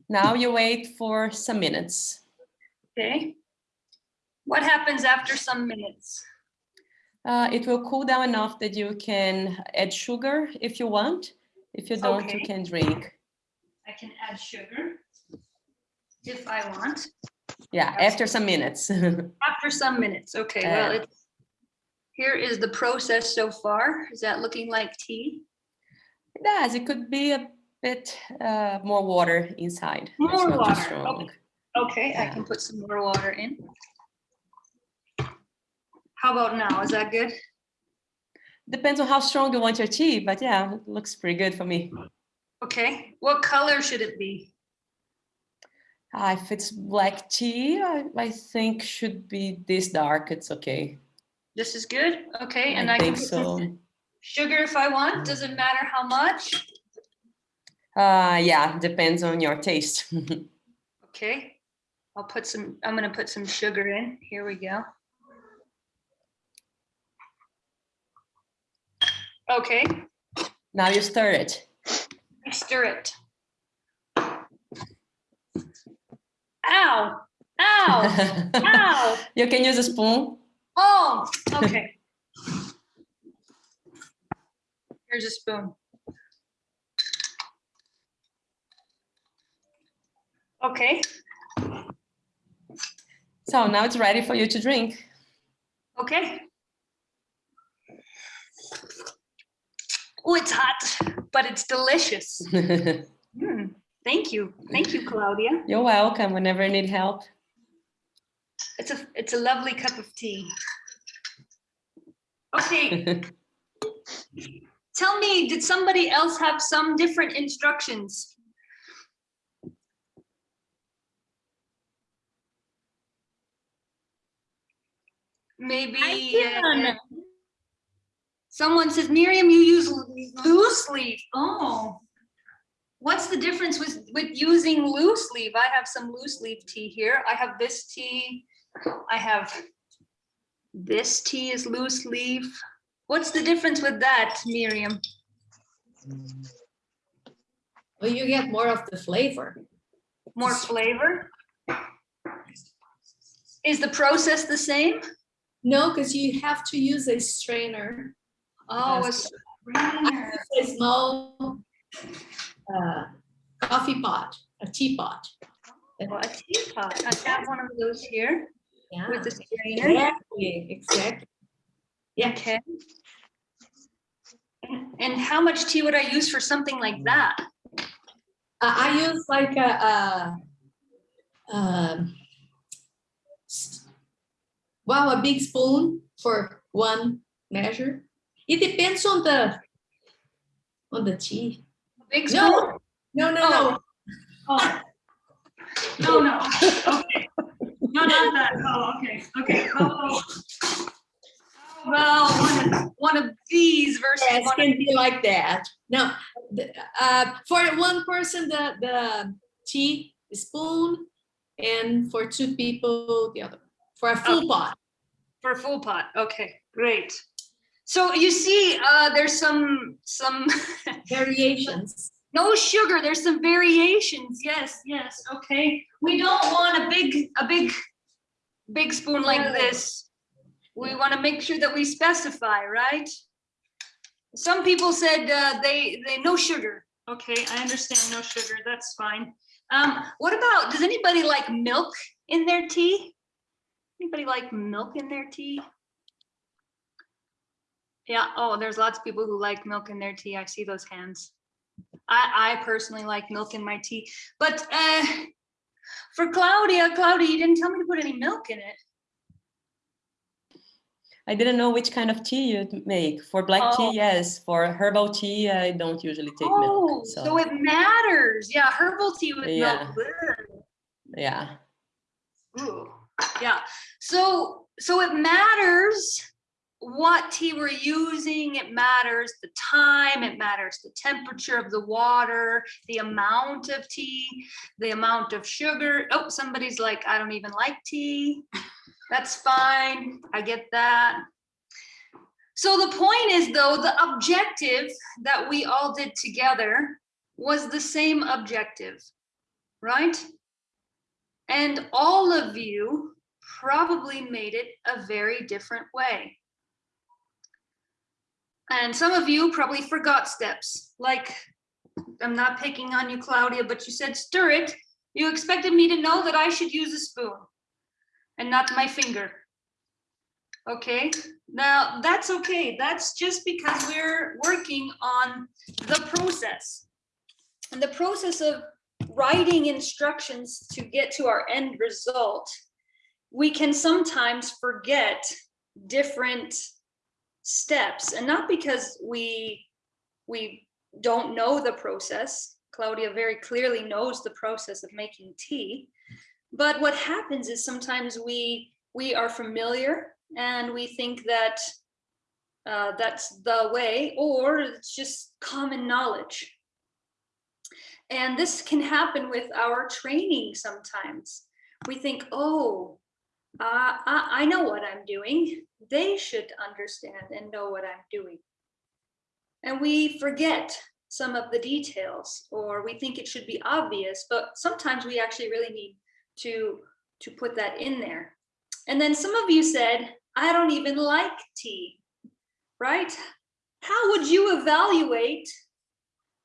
Now you wait for some minutes. okay. What happens after some minutes? Uh, it will cool down enough that you can add sugar if you want. If you don't, you can drink. I can add sugar if I want, Yeah, That's- after some minutes. after some minutes. Okay, well, Uh, it's, here is the process so far. Is that looking like tea? It does. It could be a bit uh, more water inside. More water, strong. Okay, I can put some more water in. How about now? Is that good? Depends on how strong you want your tea, but yeah, it looks pretty good for me. Okay, what color should it be? Uh, if it's black tea, I, I think should be this dark. It's okay. This is good? Okay, and I I can think put so. sugar if I want. Doesn't matter how much? Uh, yeah, depends on your taste. Okay, I'll put some, I'm gonna put some sugar in. Here we go. Okay, now you stir it. I stir it. Ow, ow, ow. you can use a spoon. Oh, okay. Here's a spoon. Okay, So now it's ready for you to drink. okay. Oh, it's hot, but it's delicious. Mm, Thank you, thank you, Claudia. You're welcome whenever you need help. It's a, it's a lovely cup of tea. Okay, tell me, did somebody else have some different instructions? Maybe. uh, Someone says, Miriam, you use loose leaf. Oh. What's the difference with, with using loose leaf? I have some loose leaf tea here. I have this tea. I have this tea is loose leaf. What's the difference with that, Miriam? Well, you get more of the flavor. More flavor? Is the process the same? No, because you have to use a strainer, Oh, a strainer. a small uh, coffee pot, a teapot. Oh, a teapot. I have one of those here Yeah, with the strainer. exactly, exactly. Yeah, Okay. And- how much tea would I use for something like that? I, I use like a, a um, well, a big spoon for one measure. It depends on the on the tea. Big spoon? No, no, no, no. Oh. No, no, okay. No, not that. Oh, okay, okay. Oh. Well, one of, one of these versus Yes, one can be like that. No, the- uh, for one person, the, the tea spoon, and for two people, the other, for a full pot. For a full pot. Okay, great. So you see, uh, there's some, some, Variations. no sugar, there's some variations. Yes, yes, okay. We don't want a big, a big, big spoon like this. We want to make sure that we specify, right? Some people said uh, they, they, no sugar. Okay, I understand, no sugar, that's fine. Um, what about, does anybody like milk in their tea? Anybody like milk in their tea? Yeah, oh, there's lots of people who like milk in their tea. I see those hands. I, I personally like milk in my tea, but uh, for Claudia, Claudia, you didn't tell me to put any milk in it. I didn't know which kind of tea you'd make. For black Oh. tea, yes. For herbal tea, I don't usually take Oh, milk. so So, it matters. Yeah, herbal tea with Yeah. milk. Yeah. Ooh, yeah. So so it matters what tea we're using. It matters the time. It matters the temperature of the water, the amount of tea, the amount of sugar. Oh, somebody's like, I don't even like tea. That's fine. I get that. So the point is though, the objective that we all did together was the same objective, right? And all of you probably made it a very different way. And some of you probably forgot steps, like, I'm not picking on you, Claudia, but you said stir it. You expected me to know that I should use a spoon and not my finger. Okay, now that's okay. That's just because we're working on the process. And the process of writing instructions to get to our end result, we can sometimes forget different steps and not because we we don't know the process. Claudia very clearly knows the process of making tea. But what happens is sometimes we we are familiar and we think that uh, that's the way or it's just common knowledge. And this can happen with our training sometimes. We think, oh, uh, I, I know what I'm doing. They should understand and know what I'm doing. And we forget some of the details or we think it should be obvious, but sometimes we actually really need to, to put that in there. And then some of you said, I don't even like tea, right? How would you evaluate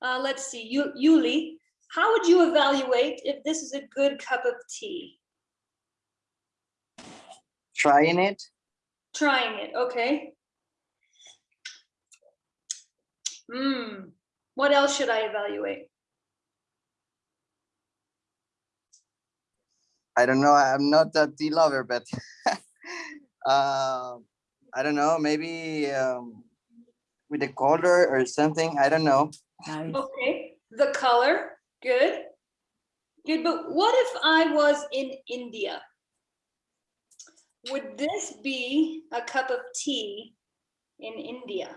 uh, let's see, you, Yuli, how would you evaluate if this is a good cup of tea? Trying it. Trying it, okay. Hmm, what else should I evaluate? I don't know. I'm not a tea lover, but uh, I don't know. Maybe um, with the color or something. I don't know. Okay, the color, good. Good, but what if I was in India? Would this be a cup of tea in India?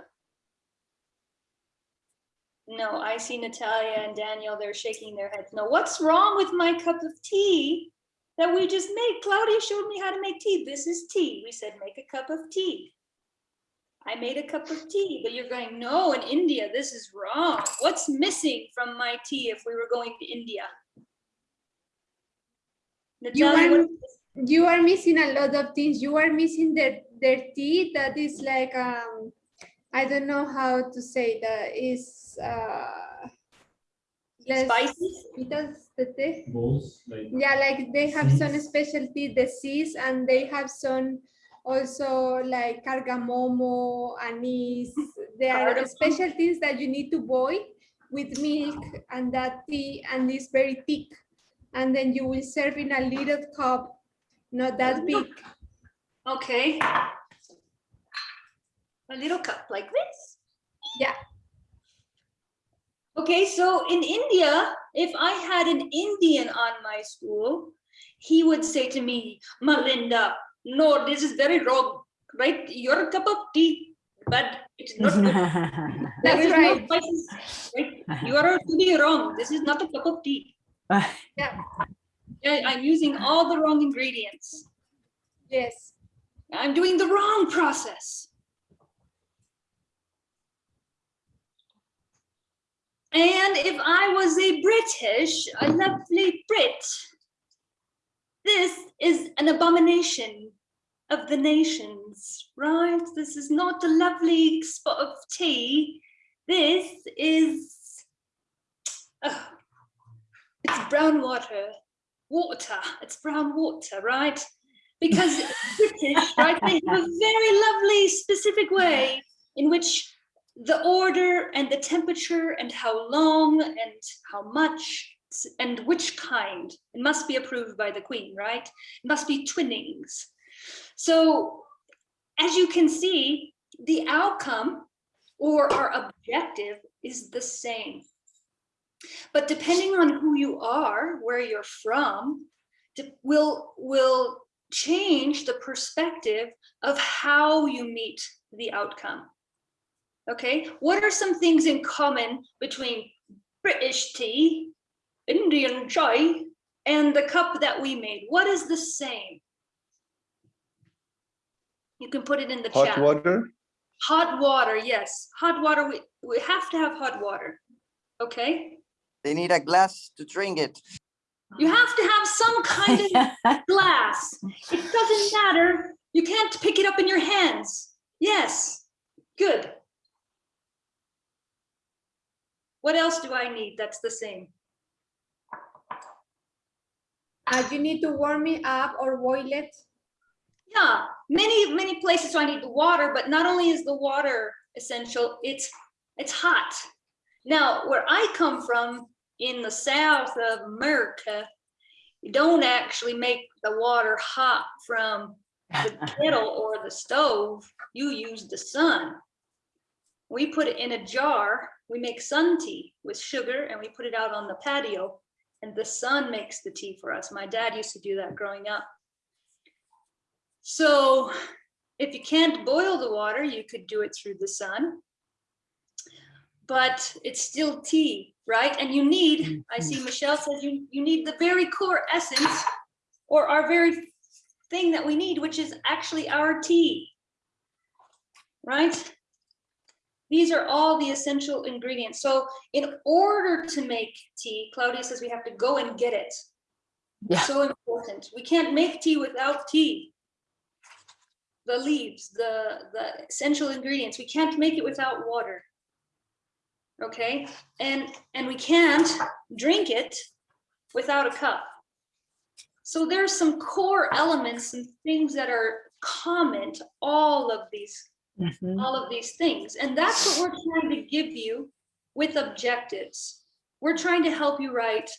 No, I see Natalia and Daniel, they're shaking their heads. No, what's wrong with my cup of tea that we just made? Claudia showed me how to make tea. This is tea. We said, make a cup of tea. I made a cup of tea, but you're going, no, in India, this is wrong. What's missing from my tea if we were going to India? You are, you are missing a lot of things. You are missing their, their tea that is like, um, I don't know how to say that is, uh, less- Spicy? Because the tea. Bowls, like Yeah, like they have some Seeds. specialty disease and they have some also like cardamomo, anise. There are Cardamom. specialties that you need to boil with milk and that tea and it's very thick. And then you will serve in a little cup, not that big. Okay. A little cup like this? Yeah. Okay, so in India, if I had an Indian on my school, he would say to me, Melinda, no, this is very wrong, right? Your cup of tea, but it's not That's is no right. spices, right? You are really wrong. This is not a cup of tea. Yeah, Yeah, I'm using all the wrong ingredients. yes. I'm doing the wrong process. And if I was a British, a lovely Brit, this is an abomination. Of the nations, right? This is not a lovely spot of tea. This is, oh, it's brown water, water, it's brown water, right? Because British, right, they have a very lovely specific way in which the order and the temperature and how long and how much and which kind, it must be approved by the queen, right? It must be Twinings. So as you can see, the outcome or our objective is the same. But depending on who you are, where you're from, will will change the perspective of how you meet the outcome. Okay, what are some things in common between British tea, Indian chai, and the cup that we made? What is the same? You can put it in the Hot chat. water? Hot water, yes. Hot water, we, we have to have hot water. Okay? They need a glass to drink it. You have to have some kind of glass. It doesn't matter. You can't pick it up in your hands. Yes, good. What else do I need that's the same? Uh, you need to warm it up or boil it. Yeah, many, many places so I need the water, but not only is the water essential, it's, it's hot. Now, where I come from in the south of America, you don't actually make the water hot from the kettle or the stove. You use the sun. We put it in a jar. We make sun tea with sugar and we put it out on the patio and the sun makes the tea for us. My dad used to do that growing up. So if you can't boil the water, you could do it through the sun. But it's still tea, right? And you need, I see mm-hmm. Michelle says you, you need the very core essence or our very thing that we need, which is actually our tea. Right? These are all the essential ingredients. So in order to make tea, Claudia says we have to go and get it. Yeah. So important. We can't make tea without tea. The leaves, the, the essential ingredients, we can't make it without water. Okay, and, and we can't drink it without a cup. So there's some core elements and things that are common to all of these Mhm. all of these things. And that's what we're trying to give you with objectives. We're trying to help you write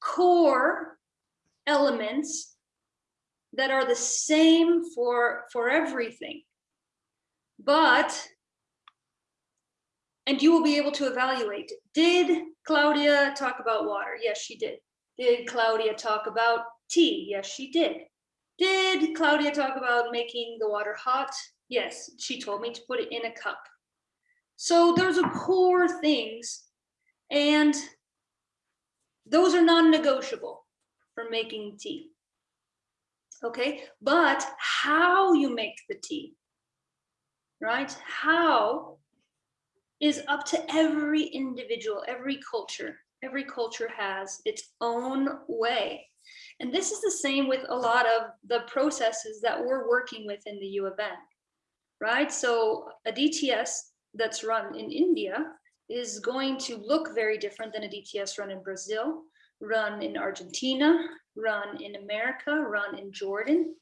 core elements that are the same for, for everything. But, and you will be able to evaluate, did Claudia talk about water? Yes, she did. Did Claudia talk about tea? Yes, she did. Did Claudia talk about making the water hot? Yes, she told me to put it in a cup. So those are core things and those are non-negotiable for making tea. Okay, but how you make the tea, right? How is up to every individual, every culture. Every culture has its own way. And this is the same with a lot of the processes that we're working with in the U of N right? So a DTS that's run in India is going to look very different than a DTS run in Brazil, run in Argentina, run in America, run in Jordan.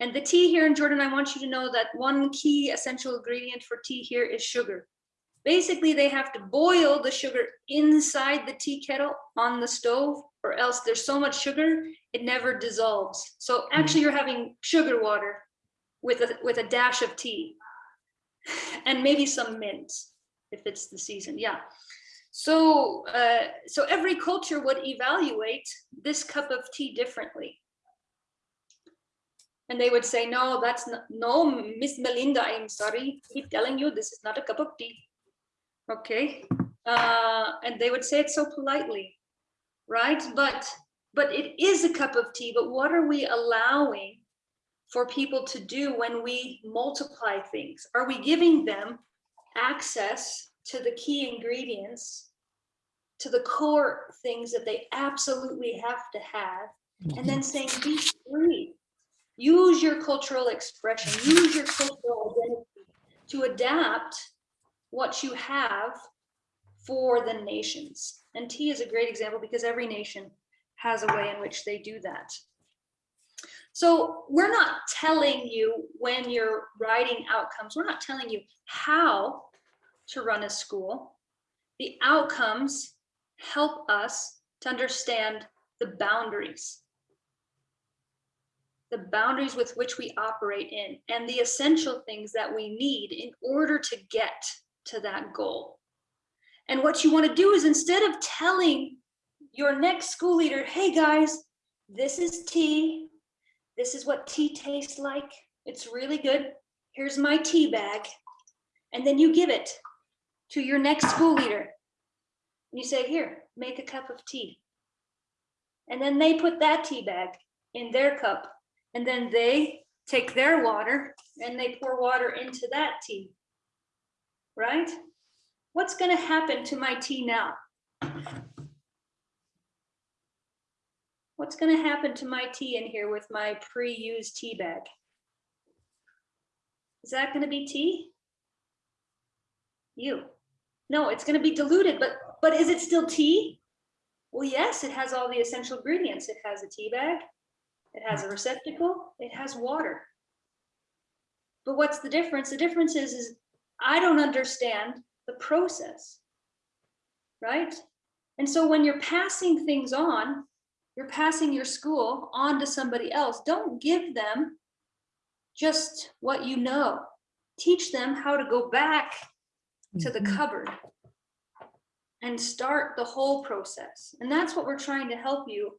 And the tea here in Jordan, I want you to know that one key essential ingredient for tea here is sugar. Basically, they have to boil the sugar inside the tea kettle on the stove, or else there's so much sugar, it never dissolves. So hmm. actually, you're having sugar water with a with a dash of tea and maybe some mint if it's the season yeah so uh, so every culture would evaluate this cup of tea differently. And they would say no that's not no miss melinda i'm sorry keep telling you this is not a cup of tea. Okay uh, and they would say it so politely right? But but it is a cup of tea but what are we allowing for people to do when we multiply things? Are we giving them access to the key ingredients, to the core things that they absolutely have to have, and then mhm. saying, be free, Use your cultural expression, use your cultural identity to adapt what you have for the nations. And tea is a great example because every nation has a way in which they do that. So we're not telling you when you're writing outcomes, we're not telling you how to run a school. The outcomes help us to understand the boundaries. The boundaries with which we operate in and the essential things that we need in order to get to that goal. And what you want to do is instead of telling your next school leader, hey guys, this is tea. This is what tea tastes like. It's really good. Here's my tea bag. And then you give it to your next school leader. And You say, here, make a cup of tea. And then they put that tea bag in their cup. And then they take their water and they pour water into that tea. Right? What's going to happen to my tea now? What's going to happen to my tea in here with my pre-used tea bag? Is that going to be tea? You. No, it's going to be diluted, but but is it still tea? Well, yes, it has all the essential ingredients. It has a tea bag, it has a receptacle, it has water. But what's the difference? The difference is, is I don't understand the process, right? And so when you're passing things on, you're passing your school on to somebody else. Don't give them just what you know. Teach them how to go back to the mm-hmm. cupboard and start the whole process. And that's what we're trying to help you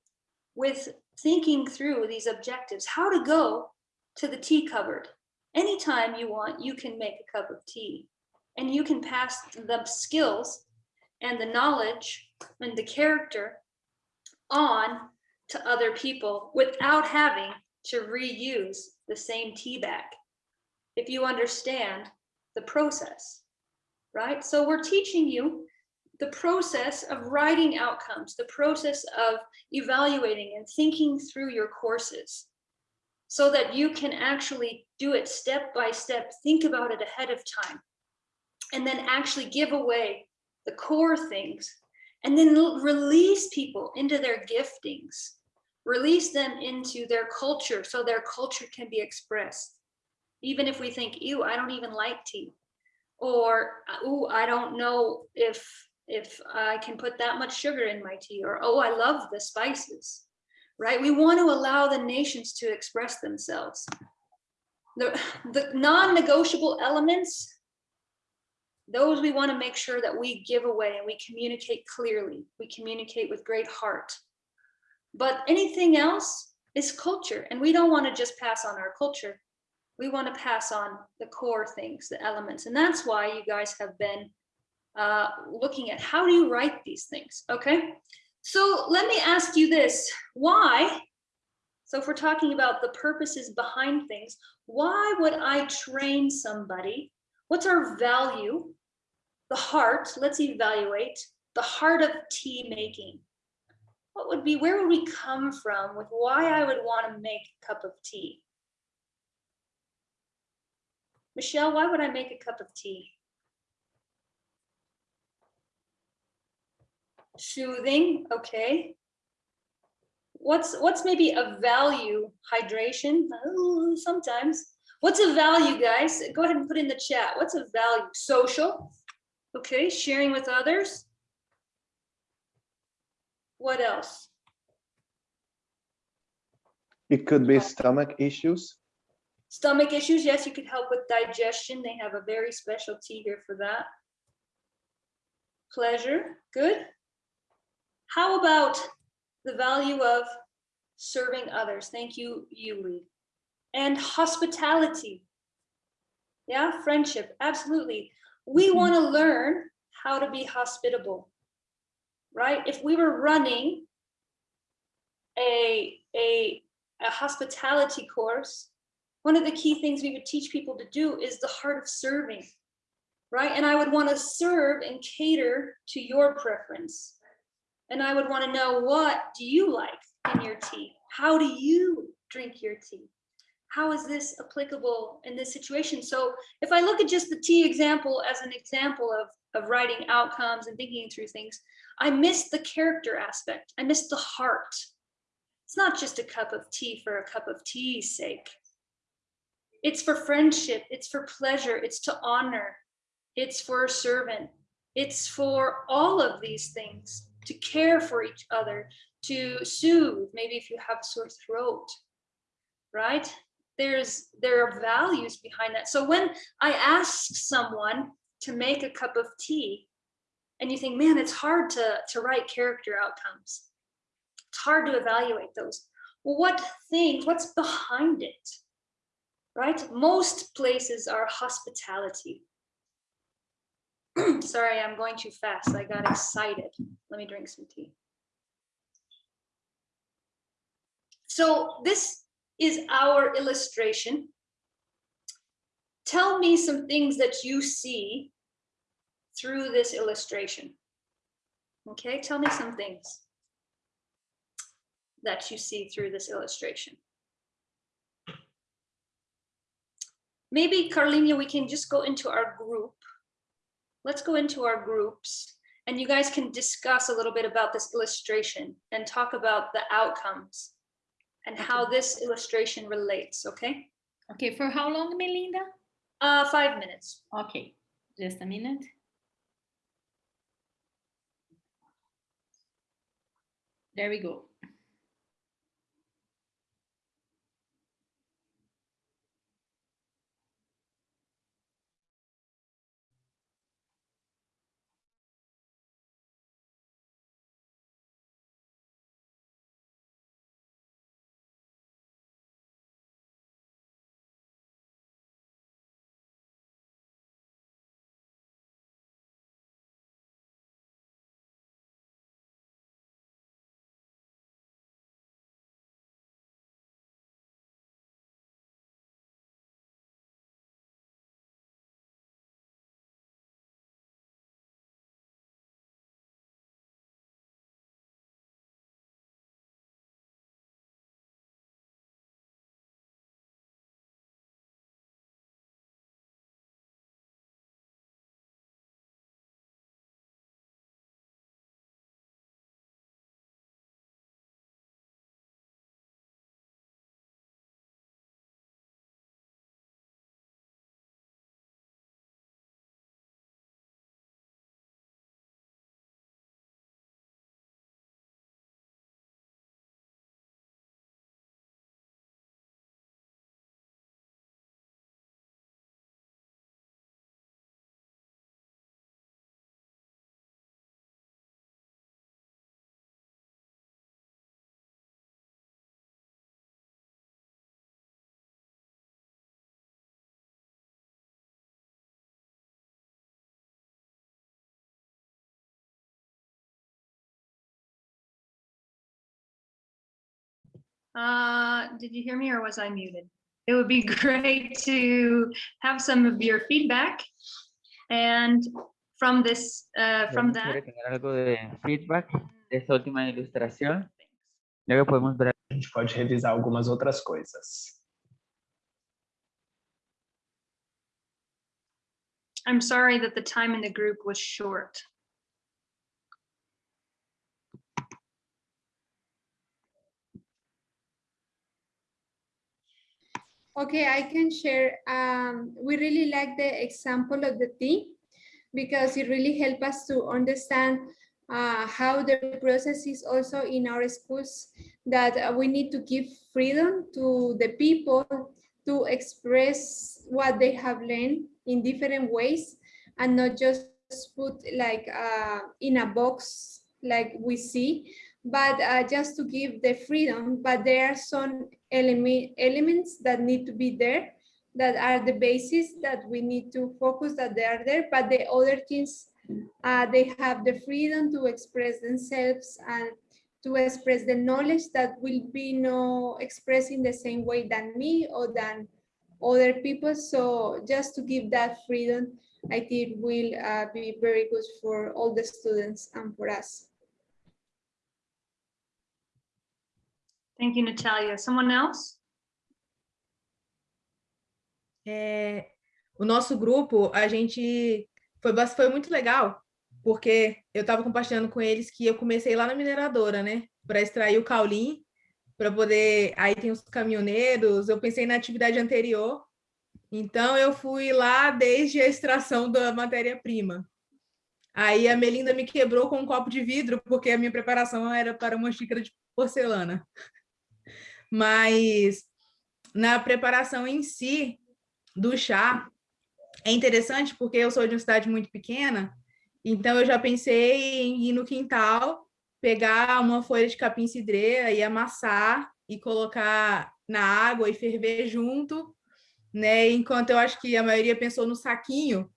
with thinking through these objectives, how to go to the tea cupboard. Anytime you want, you can make a cup of tea and you can pass the skills and the knowledge and the character on to other people without having to reuse the same tea bag. If you understand the process, right? So we're teaching you the process of writing outcomes, the process of evaluating and thinking through your courses so that you can actually do it step by step, think about it ahead of time, and then actually give away the core things and then release people into their giftings, release them into their culture so their culture can be expressed. Even if we think, ew, I don't even like tea. Or, oh, I don't know if if I can put that much sugar in my tea, or oh, I love the spices, right? We want to allow the nations to express themselves. The, the non-negotiable elements those we want to make sure that we give away and we communicate clearly. We communicate with great heart. But anything else is culture. And we don't want to just pass on our culture. We want to pass on the core things, the elements. And that's why you guys have been uh, looking at how do you write these things, okay? So let me ask you this, why, so if we're talking about the purposes behind things, why would I train somebody? What's our value the heart, let's evaluate the heart of tea making. What would be, where would we come from with why I would want to make a cup of tea? Michelle, why would I make a cup of tea? Soothing, okay. What's what's maybe a value? Hydration, oh, sometimes. What's a value, guys? Go ahead and put in the chat. What's a value? Social, Okay, sharing with others. What else? It could be stomach issues. Stomach issues, yes, you could help with digestion. They have a very special tea here for that. Pleasure, good. How about the value of serving others? Thank you, Yuli. And hospitality. Yeah, friendship, absolutely we Mm-hmm. want to learn how to be hospitable, right? If we were running a, a, a hospitality course, one of the key things we would teach people to do is the heart of serving, right? And I would want to serve and cater to your preference. And I would want to know what do you like in your tea? How do you drink your tea? how is this applicable in this situation? So if I look at just the tea example as an example of, of writing outcomes and thinking through things, I miss the character aspect. I miss the heart. It's not just a cup of tea for a cup of tea's sake. It's for friendship, it's for pleasure, it's to honor, it's for a servant, it's for all of these things, to care for each other, to soothe, maybe if you have a sore throat, right? There's, there are values behind that. So when I ask someone to make a cup of tea, and you think, man, it's hard to, to write character outcomes. It's hard to evaluate those. Well, what things, what's behind it? Right? Most places are hospitality. Sorry, I'm going too fast. I got excited. Let me drink some tea. So this is our illustration. Tell me some things that you see through this illustration. Okay, tell me some things that you see through this illustration. Maybe Carlina, we can just go into our group. Let's go into our groups and you guys can discuss a little bit about this illustration and talk about the outcomes and how this illustration relates, okay? Okay, for how long, Melinda? Uh, five minutes. Okay, just a minute. There we go. Uh, did you hear me or was I muted? It would be great to have some of your feedback. And from this, uh, from that, Quisiera tener algo de feedback de esta última ilustración. Luego podemos ver. A gente pode revisar algumas outras coisas. I'm sorry that the time in the group was short. Okay, I can share. Um, we really like the example of the tea because it really helped us to understand uh, how the process is also in our schools that uh, we need to give freedom to the people to express what they have learned in different ways and not just put like uh, in a box like we see, but uh, just to give the freedom. But there are some element, elements that need to be there that are the basis that we need to focus that they are there, but the other things, uh, they have the freedom to express themselves and to express the knowledge that will be no expressed in the same way than me or than other people. So just to give that freedom, I think will uh, be very good for all the students and for us. Thank you, Natalia. Someone else? é, o nosso grupo, a gente foi, foi muito legal, porque eu estava compartilhando com eles que eu comecei lá na mineradora, né? Para extrair o caulim, para poder. Aí tem os caminhoneiros, eu pensei na atividade anterior. Então eu fui lá desde a extração da matéria-prima. Aí a Melinda me quebrou com um copo de vidro, porque a minha preparação era para uma xícara de porcelana. Mas na preparação em si do chá, é interessante porque eu sou de uma cidade muito pequena, então eu já pensei em ir no quintal, pegar uma folha de capim-cidreira e amassar e colocar na água e ferver junto, né? Enquanto eu acho que a maioria pensou no saquinho,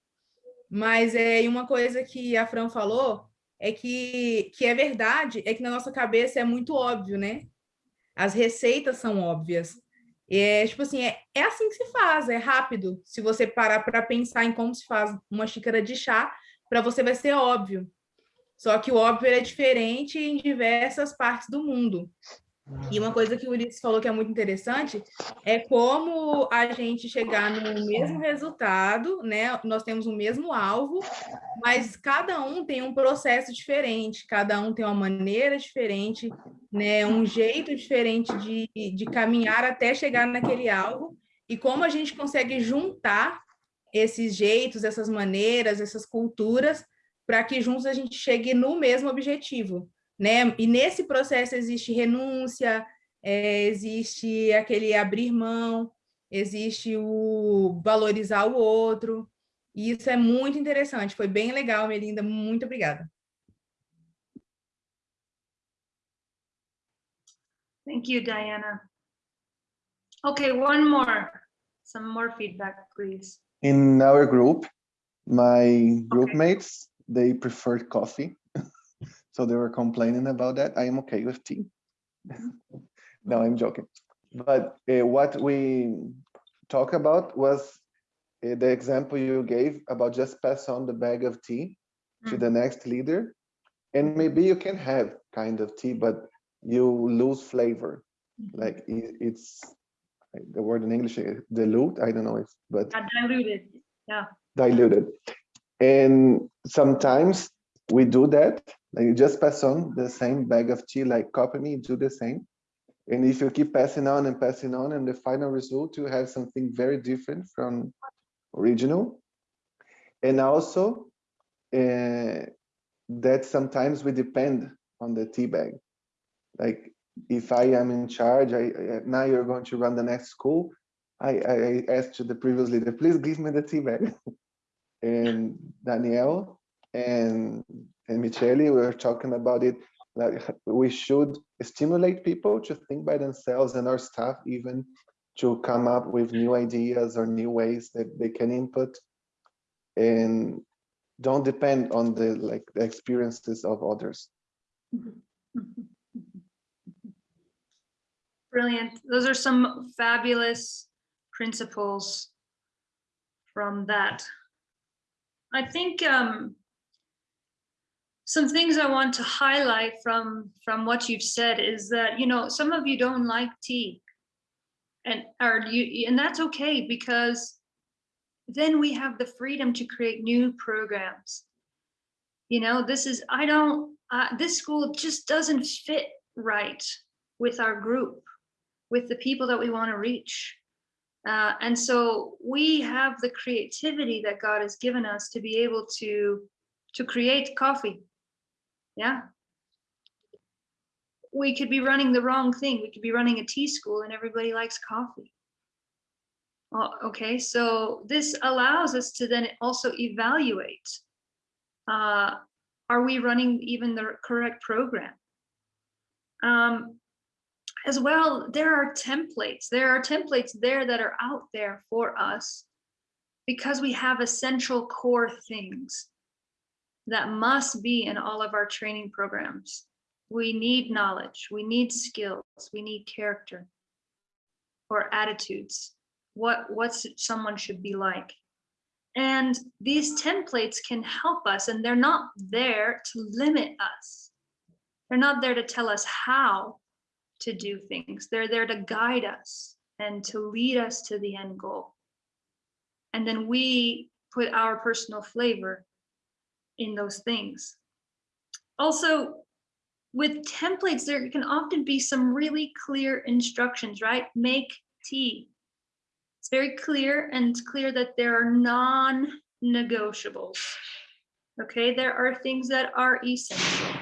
mas é uma coisa que a Fran falou é que, que é verdade, é que na nossa cabeça é muito óbvio, né? As receitas são óbvias. É tipo assim, é, é assim que se faz, é rápido. Se você parar para pensar em como se faz uma xícara de chá, para você vai ser óbvio. Só que o óbvio é diferente em diversas partes do mundo. E uma coisa que o Ulisses falou que é muito interessante é como a gente chegar no mesmo resultado, né? Nós temos o mesmo alvo, mas cada um tem um processo diferente, cada um tem uma maneira diferente, né? Um jeito diferente de, de caminhar até chegar naquele alvo, e como a gente consegue juntar esses jeitos, essas maneiras, essas culturas, para que juntos a gente chegue no mesmo objetivo né? E nesse processo existe renúncia, é, existe aquele abrir mão, existe o valorizar o outro, e isso é muito interessante, foi bem legal, Melinda, muito obrigada. Thank you, Diana. Okay, one more, some more feedback, please. In our group, my group mates, they preferred coffee. So they were complaining about that. I am okay with tea. no, I'm joking. But uh, what we talk about was uh, the example you gave about just pass on the bag of tea to the next leader. And maybe you can have kind of tea, but you lose flavor. Like it, it's the word in English, uh, dilute. I don't know if, but Got diluted, yeah. diluted. And sometimes we do that. Like you just pass on the same bag of tea, like copy me, do the same. And if you keep passing on and passing on, and the final result, you have something very different from original. And also uh, that sometimes we depend on the tea bag. Like if I am in charge, I, I now you're going to run the next school. I, I, asked the previous leader, please give me the tea bag. and Danielle and and Michele, we were talking about it. Like we should stimulate people to think by themselves and our staff even to come up with new ideas or new ways that they can input and don't depend on the like the experiences of others. Brilliant. Those are some fabulous principles from that. I think um, some things I want to highlight from from what you've said is that you know some of you don't like tea, and or you and that's okay because then we have the freedom to create new programs. You know, this is I don't uh, this school just doesn't fit right with our group, with the people that we want to reach. Uh, and so we have the creativity that God has given us to be able to to create coffee. Yeah. We could be running the wrong thing. We could be running a tea school and everybody likes coffee. Oh, okay, so this allows us to then also evaluate. Uh, are we running even the correct program? Um, as well, there are templates. There are templates there that are out there for us because we have essential core things that must be in all of our training programs. We need knowledge, we need skills, we need character or attitudes. What what's someone should be like. And these templates can help us and they're not there to limit us. They're not there to tell us how to do things. They're there to guide us and to lead us to the end goal. And then we put our personal flavor in those things. Also, with templates, there can often be some really clear instructions, right? Make tea. It's very clear and it's clear that there are non-negotiables. Okay, there are things that are essential.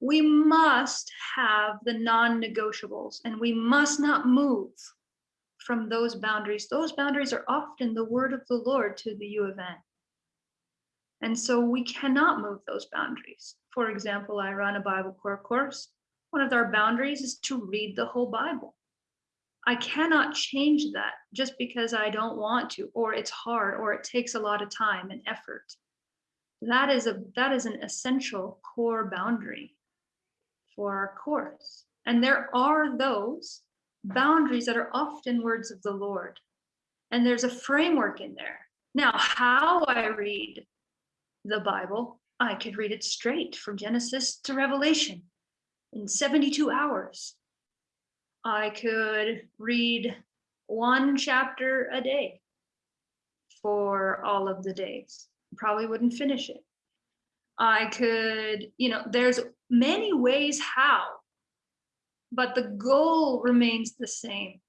We must have the non-negotiables and we must not move from those boundaries. Those boundaries are often the word of the Lord to the U of N. And so we cannot move those boundaries. For example, I run a Bible Core course. One of our boundaries is to read the whole Bible. I cannot change that just because I don't want to, or it's hard, or it takes a lot of time and effort. That is a that is an essential core boundary for our course. And there are those boundaries that are often words of the Lord. And there's a framework in there. Now, how I read the Bible, I could read it straight from Genesis to Revelation in 72 hours. I could read one chapter a day for all of the days. Probably wouldn't finish it. I could, you know, there's many ways how, but the goal remains the same.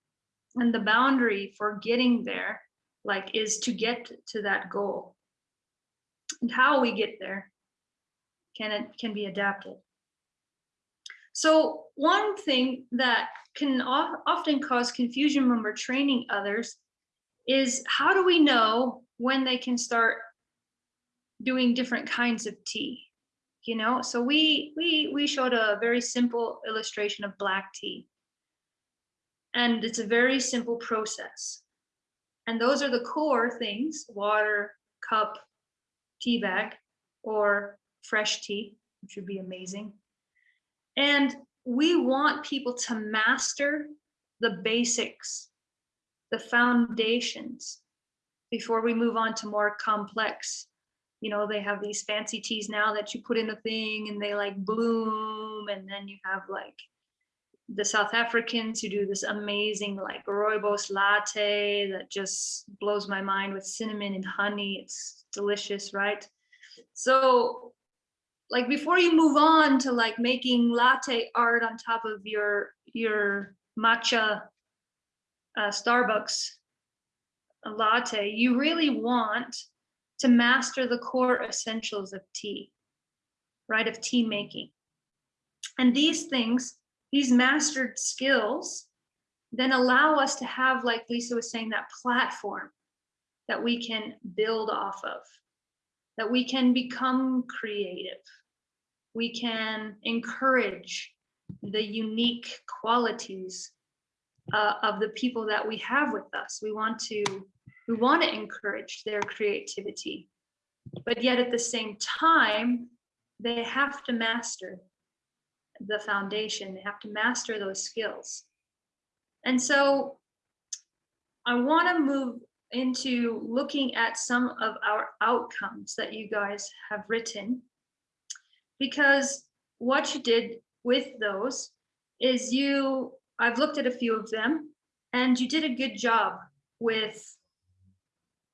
And the boundary for getting there, like, is to get to that goal. And how we get there can it can be adapted. So one thing that can often cause confusion when we're training others is how do we know when they can start doing different kinds of tea? You know, so we we we showed a very simple illustration of black tea. And it's a very simple process. And those are the core things, water, cup, tea bag, or fresh tea, which would be amazing. And we want people to master the basics, the foundations, before we move on to more complex. You know, they have these fancy teas now that you put in a thing and they like bloom, and then you have like the South Africans who do this amazing like rooibos latte that just blows my mind with cinnamon and honey. It's delicious, right? So like before you move on to like making latte art on top of your your matcha uh, Starbucks latte, you really want to master the core essentials of tea, right? Of tea making. And these things, these mastered skills, then allow us to have, like Lisa was saying, that platform that we can build off of, that we can become creative, we can encourage the unique qualities uh, of the people that we have with us. We want to we want to encourage their creativity, but yet at the same time, they have to master the foundation. They have to master those skills. And so I want to move into looking at some of our outcomes that you guys have written. Because what you did with those is you I've looked at a few of them and you did a good job with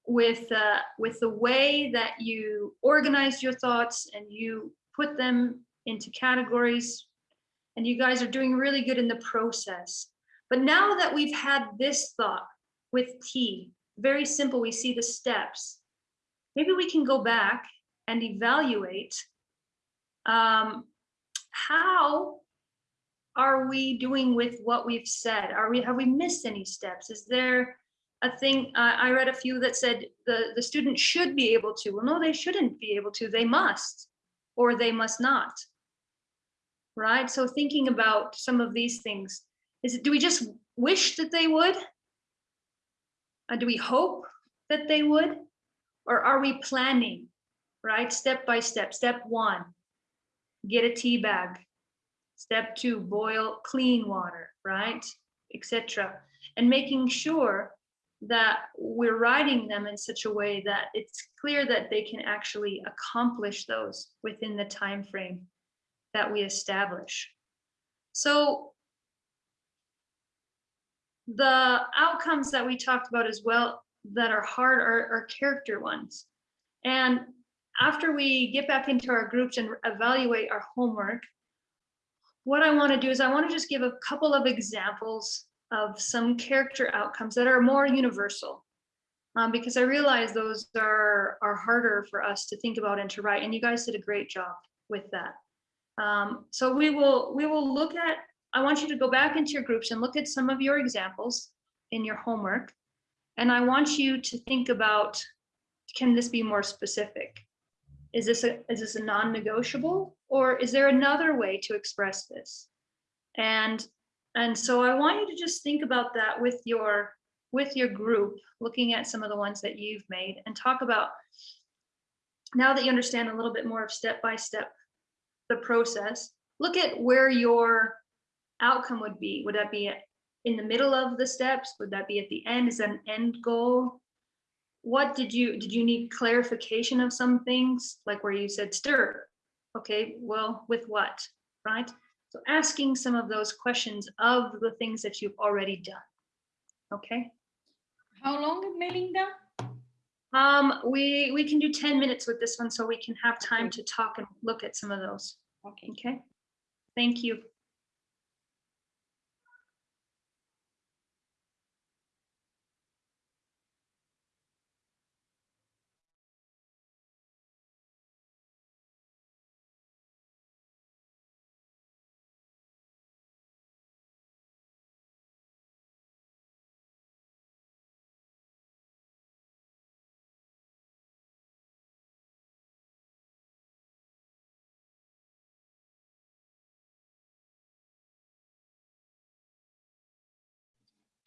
with uh, with the way that you organized your thoughts and you put them into categories. And you guys are doing really good in the process. But now that we've had this thought with tea very simple we see the steps maybe we can go back and evaluate um, how are we doing with what we've said? Are we have we missed any steps? Is there a thing? Uh, I read a few that said the the student should be able to. Well, no, they shouldn't be able to. They must, or they must not. Right. So thinking about some of these things, is it do we just wish that they would? Uh, do we hope that they would, or are we planning? Right, step by step. Step one, get a tea bag Step two, boil clean water, right? Etc. And making sure that we're writing them in such a way that it's clear that they can actually accomplish those within the time frame that we establish. So the outcomes that we talked about as well that are hard are, are character ones. And after we get back into our groups and evaluate our homework, what I want to do is I want to just give a couple of examples of some character outcomes that are more universal. Um, because I realize those are, are harder for us to think about and to write, and you guys did a great job with that. Um, so we will, we will look at, I want you to go back into your groups and look at some of your examples in your homework. And I want you to think about, can this be more specific? Is this a, is this a non-negotiable or is there another way to express this? And, and so I want you to just think about that with your, with your group, looking at some of the ones that you've made and talk about, now that you understand a little bit more of step-by-step the process, look at where your outcome would be. Would that be in the middle of the steps? Would that be at the end? Is that an end goal? What did you, did you need clarification of some things? Like where you said stir? Okay, well, with what, right? So asking some of those questions of the things that you've already done. Okay? How long, Melinda? Um, we, we can do 10 minutes with this one so we can have time to talk and look at some of those. Okay. Okay, thank you.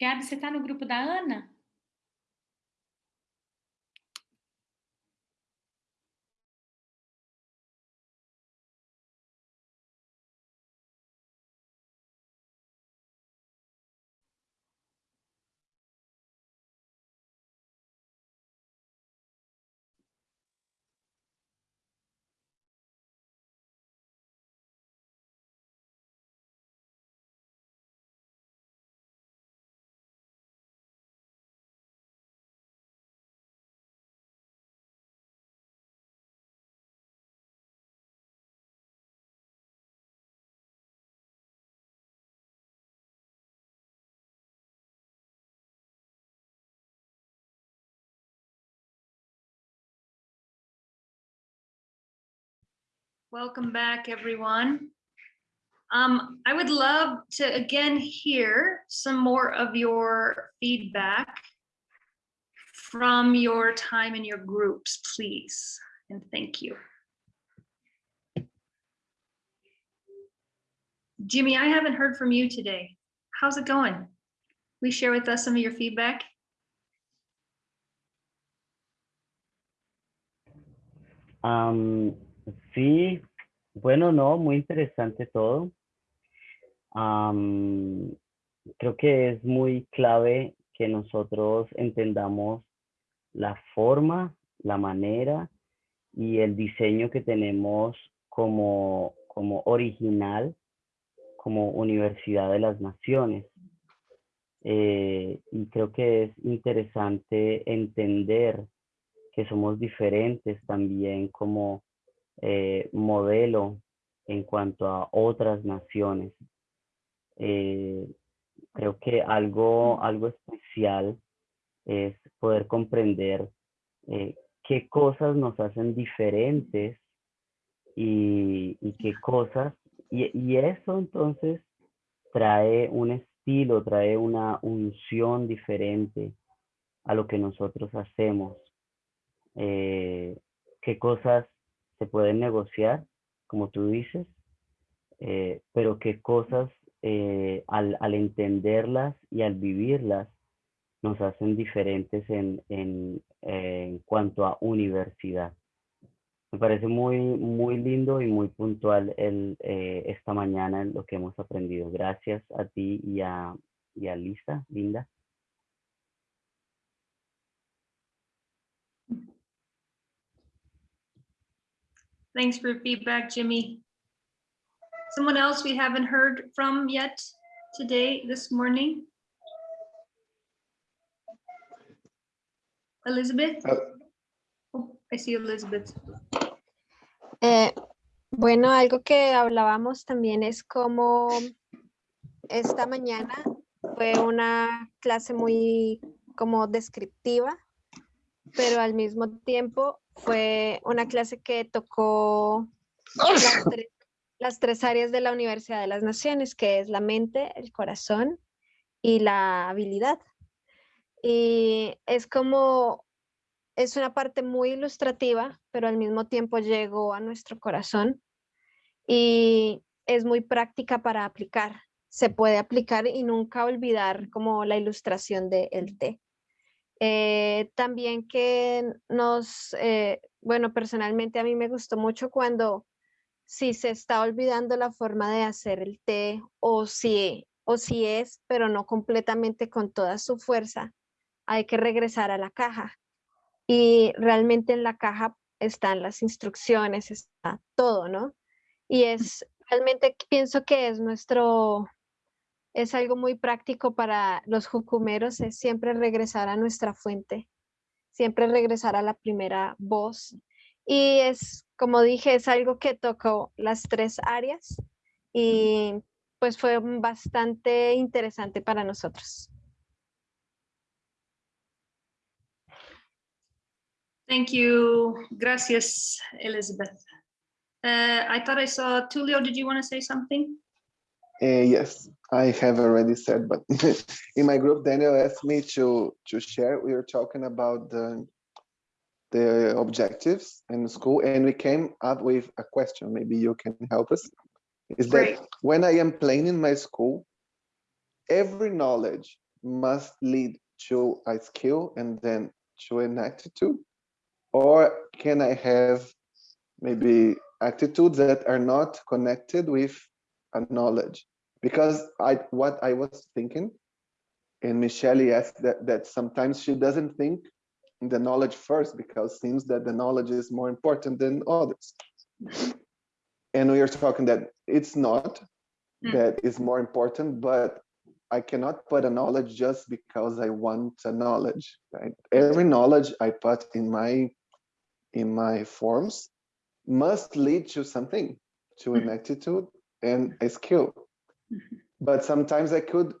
Gabi, você está no grupo da Ana? Welcome back, everyone. Um, I would love to again hear some more of your feedback from your time in your groups, please, and thank you. Jimmy, I haven't heard from you today. How's it going? We share with us some of your feedback. Am, sí, bueno, no, muy interesante todo. Creo que es muy clave que nosotros entendamos la forma, la manera y el diseño que tenemos como, como original, como Universidad de las Naciones. Eh, y creo que es interesante entender que somos diferentes también como eh, modelo en cuanto a otras naciones. Eh, creo que algo, algo especial es poder comprender eh, qué cosas nos hacen diferentes y, y qué cosas, y, y eso entonces trae un estilo, trae una unción diferente a lo que nosotros hacemos. Qué cosas se pueden negociar, como tú dices, eh, pero qué cosas eh, al, al, entenderlas y al vivirlas nos hacen diferentes en, en, en cuanto a universidad. Me parece muy, muy lindo y muy puntual el, esta mañana lo que hemos aprendido. Gracias a ti y a, y a Lisa, Linda. Thanks for your feedback, Jimmy. Someone else we haven't heard from yet today, this morning? Elizabeth? Uh, Oh, I see Elizabeth. Eh, bueno, algo que hablábamos también es como esta mañana fue una clase muy como descriptiva, pero al mismo tiempo fue una clase que tocó las tres, las tres áreas de la Universidad de las Naciones, que es la mente, el corazón y la habilidad. Y es como es una parte muy ilustrativa, pero al mismo tiempo llegó a nuestro corazón y es muy práctica para aplicar. Se puede aplicar y nunca olvidar como la ilustración del el té. Eh, también que nos, eh, bueno, personalmente a mí me gustó mucho cuando si se está olvidando la forma de hacer el té o si, o si es, pero no completamente con toda su fuerza, hay que regresar a la caja y realmente en la caja están las instrucciones, está todo, ¿no? Y es, realmente pienso que es nuestro, es algo muy práctico para los jucumeros, es siempre regresar a nuestra fuente, siempre regresar a la primera voz. Y es, como dije, es algo que tocó las tres áreas y pues fue bastante interesante para nosotros. Thank you. Gracias, Elizabeth. Uh, I thought I saw Tulio. Did you want to say something? Uh, yes, I have already said, but in my group, Daniel asked me to to share. We were talking about the the objectives in school, and we came up with a question. Maybe you can help us. Is that when I am playing in my school, every knowledge must lead to a skill and then to an attitude, or can I have maybe attitudes that are not connected with a knowledge. Because i what i was thinking and michelle asked that that sometimes she doesn't think the knowledge first because seems that the knowledge is more important than others. And we are talking that it's not Mm. that is more important but i cannot put a knowledge just because i want a knowledge right? Every knowledge i put in my in my forms must lead to something to an attitude and a skill mm-hmm. but sometimes i could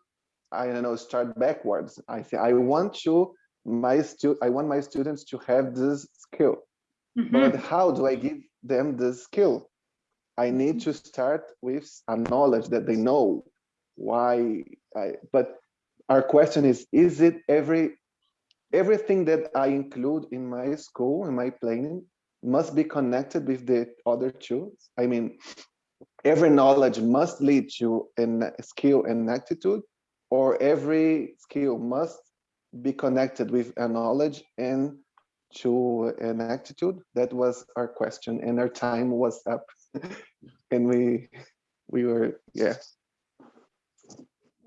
i don't know start backwards. I say i want to my stu i want my students to have this skill. Mm-hmm. But how do i give them this skill? I need mm-hmm. to start with a knowledge that they know why i but our question is is it every everything that i include in my school in my planning must be connected with the other two? I mean every knowledge must lead to a skill and attitude or every skill must be connected with a knowledge and to an attitude that was our question and our time was up and we we were yeah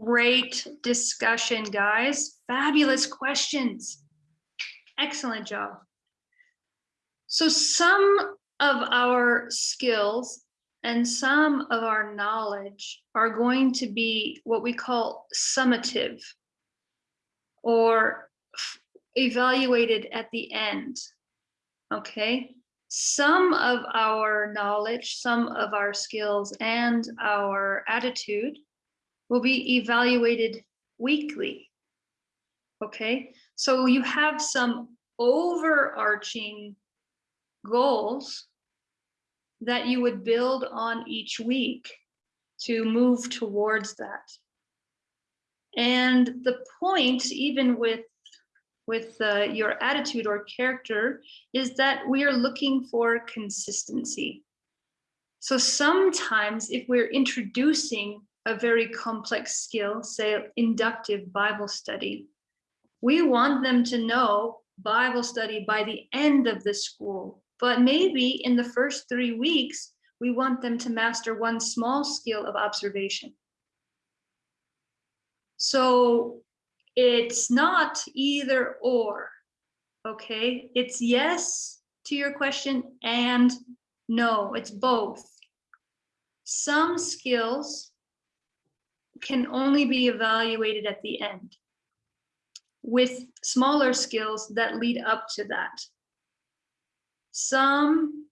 Great discussion, guys. Fabulous questions. Excellent job. So some of our skills and some of our knowledge are going to be what we call summative or evaluated at the end. Okay? Some of our knowledge, some of our skills, and our attitude will be evaluated weekly. Okay, so you have some overarching goals that you would build on each week to move towards that. And the point, even with with uh, your attitude or character, is that we are looking for consistency. So sometimes, if we're introducing a very complex skill, say inductive Bible study, we want them to know Bible study by the end of the school. But maybe in the first three weeks, we want them to master one small skill of observation. So it's not either or, okay? It's yes to your question and no, it's both. Some skills can only be evaluated at the end. with smaller skills that lead up to that. Some,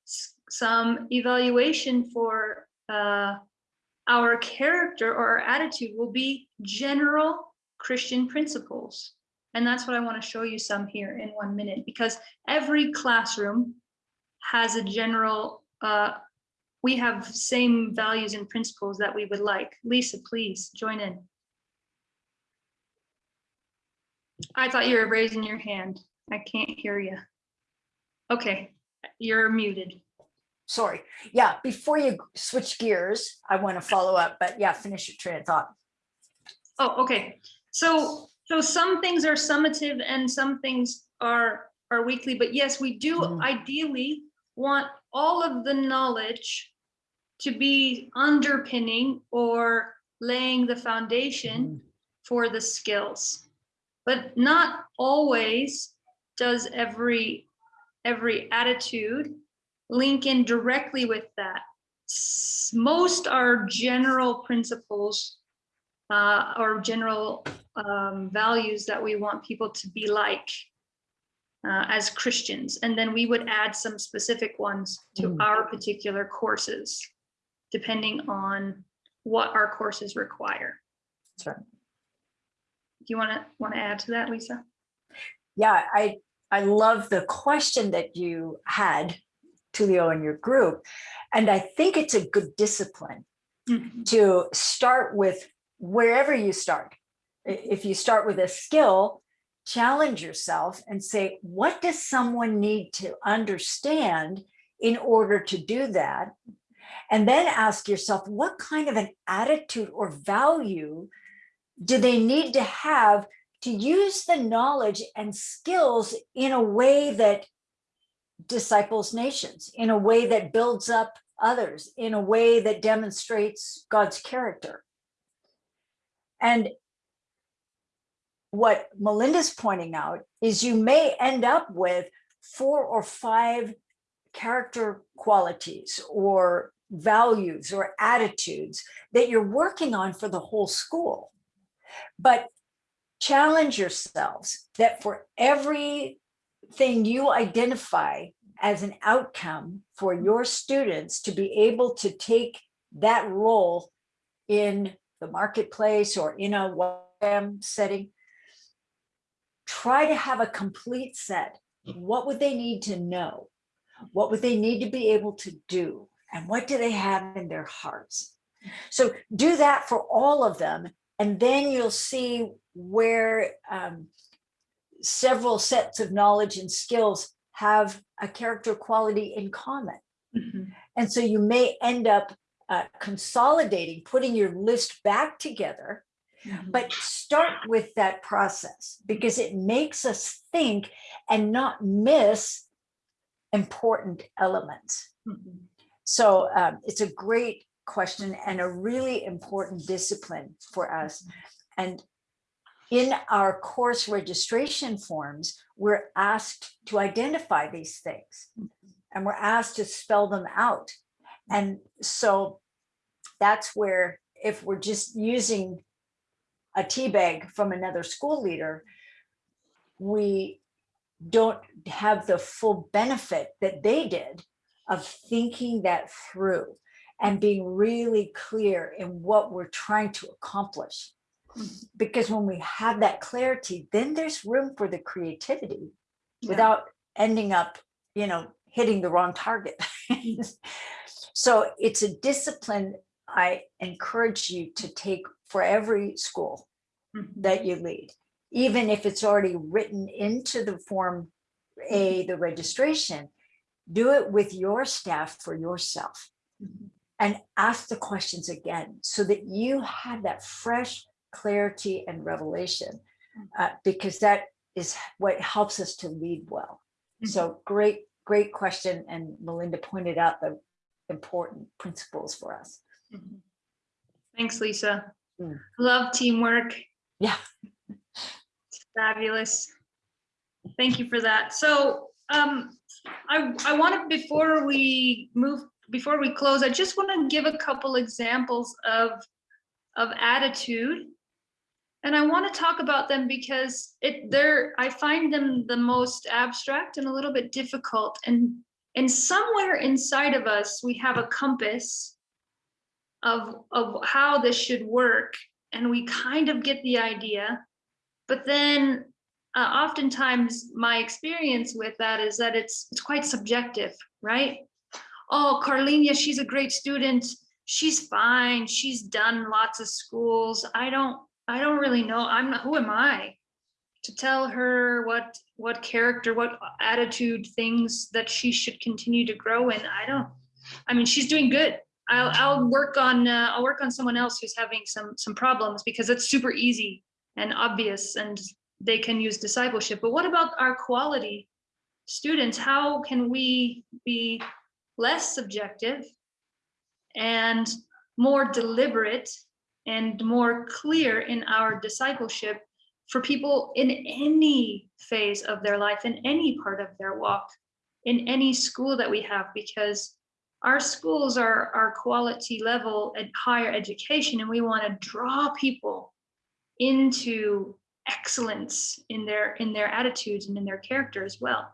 some evaluation for uh, our character or our attitude will be general Christian principles. And that's what I want to show you some here in one minute, because every classroom has a general, uh, we have same values and principles that we would like. Lisa, please join in. I thought you were raising your hand. I can't hear you. Okay, you're muted. Sorry. Yeah, before you switch gears, I want to follow up, but yeah, finish your train of thought. Oh, okay. So, so some things are summative and some things are, are weekly, but yes, we do mm-hmm. ideally want all of the knowledge to be underpinning or laying the foundation mm-hmm. for the skills. But not always does every, every attitude link in directly with that. Most are general principles uh, or general um, values that we want people to be like uh, as Christians. And then we would add some specific ones to Mm. our particular courses, depending on what our courses require. That's right. Do you want to, want to add to that, Lisa? Yeah, I, I love the question that you had, Tulio, in your group. And I think it's a good discipline mm-hmm. to start with wherever you start. If you start with a skill, challenge yourself and say, what does someone need to understand in order to do that? And then ask yourself, what kind of an attitude or value do they need to have to use the knowledge and skills in a way that disciples nations, in a way that builds up others, in a way that demonstrates God's character. And what Melinda's pointing out is you may end up with four or five character qualities or values or attitudes that you're working on for the whole school. But challenge yourselves that for everything you identify as an outcome for mm. your students to be able to take that role in the marketplace or in a YWAM setting, try to have a complete set. Mm. What would they need to know? What would they need to be able to do? And what do they have in their hearts? So do that for all of them, and then you'll see where um, several sets of knowledge and skills have a character quality in common. And so you may end up uh, consolidating, putting your list back together, but start with that process because it makes us think and not miss important elements. So um, it's a great question and a really important discipline for us. And in our course registration forms, we're asked to identify these things and we're asked to spell them out. And so that's where if we're just using a tea bag from another school leader, we don't have the full benefit that they did of thinking that through and being really clear in what we're trying to accomplish. Mm-hmm. Because when we have that clarity, then there's room for the creativity without ending up, you know, hitting the wrong target. Mm-hmm. so it's a discipline I encourage you to take for every school mm-hmm. that you lead, even if it's already written into the form A, the registration, do it with your staff for yourself and ask the questions again so that you have that fresh clarity and revelation uh, because that is what helps us to lead well. So great, great question. And Melinda pointed out the important principles for us. Thanks, Lisa. Love teamwork. Yeah. It's fabulous. Thank you for that. So um, I, I wanted, before we move, before we close, I just want to give a couple examples of, of attitude And I want to talk about them because it they're I find them the most abstract and a little bit difficult. And and somewhere inside of us, we have a compass of of how this should work. And we kind of get the idea. But then uh, oftentimes my experience with that is that it's it's quite subjective, right? Oh, Carlinha, she's a great student. She's fine. She's done lots of schools. I don't I don't really know. I'm not, who am I to tell her what what character, what attitude things that she should continue to grow in? I don't. I mean, she's doing good. I'll I'll work on uh, I'll work on someone else who's having some some problems because it's super easy and obvious and they can use discipleship. But what about our quality students? How can we be less subjective and more deliberate and more clear in our discipleship for people in any phase of their life, in any part of their walk, in any school that we have, because our schools are our quality level at higher education, and we want to draw people into excellence in their in their attitudes and in their character as well.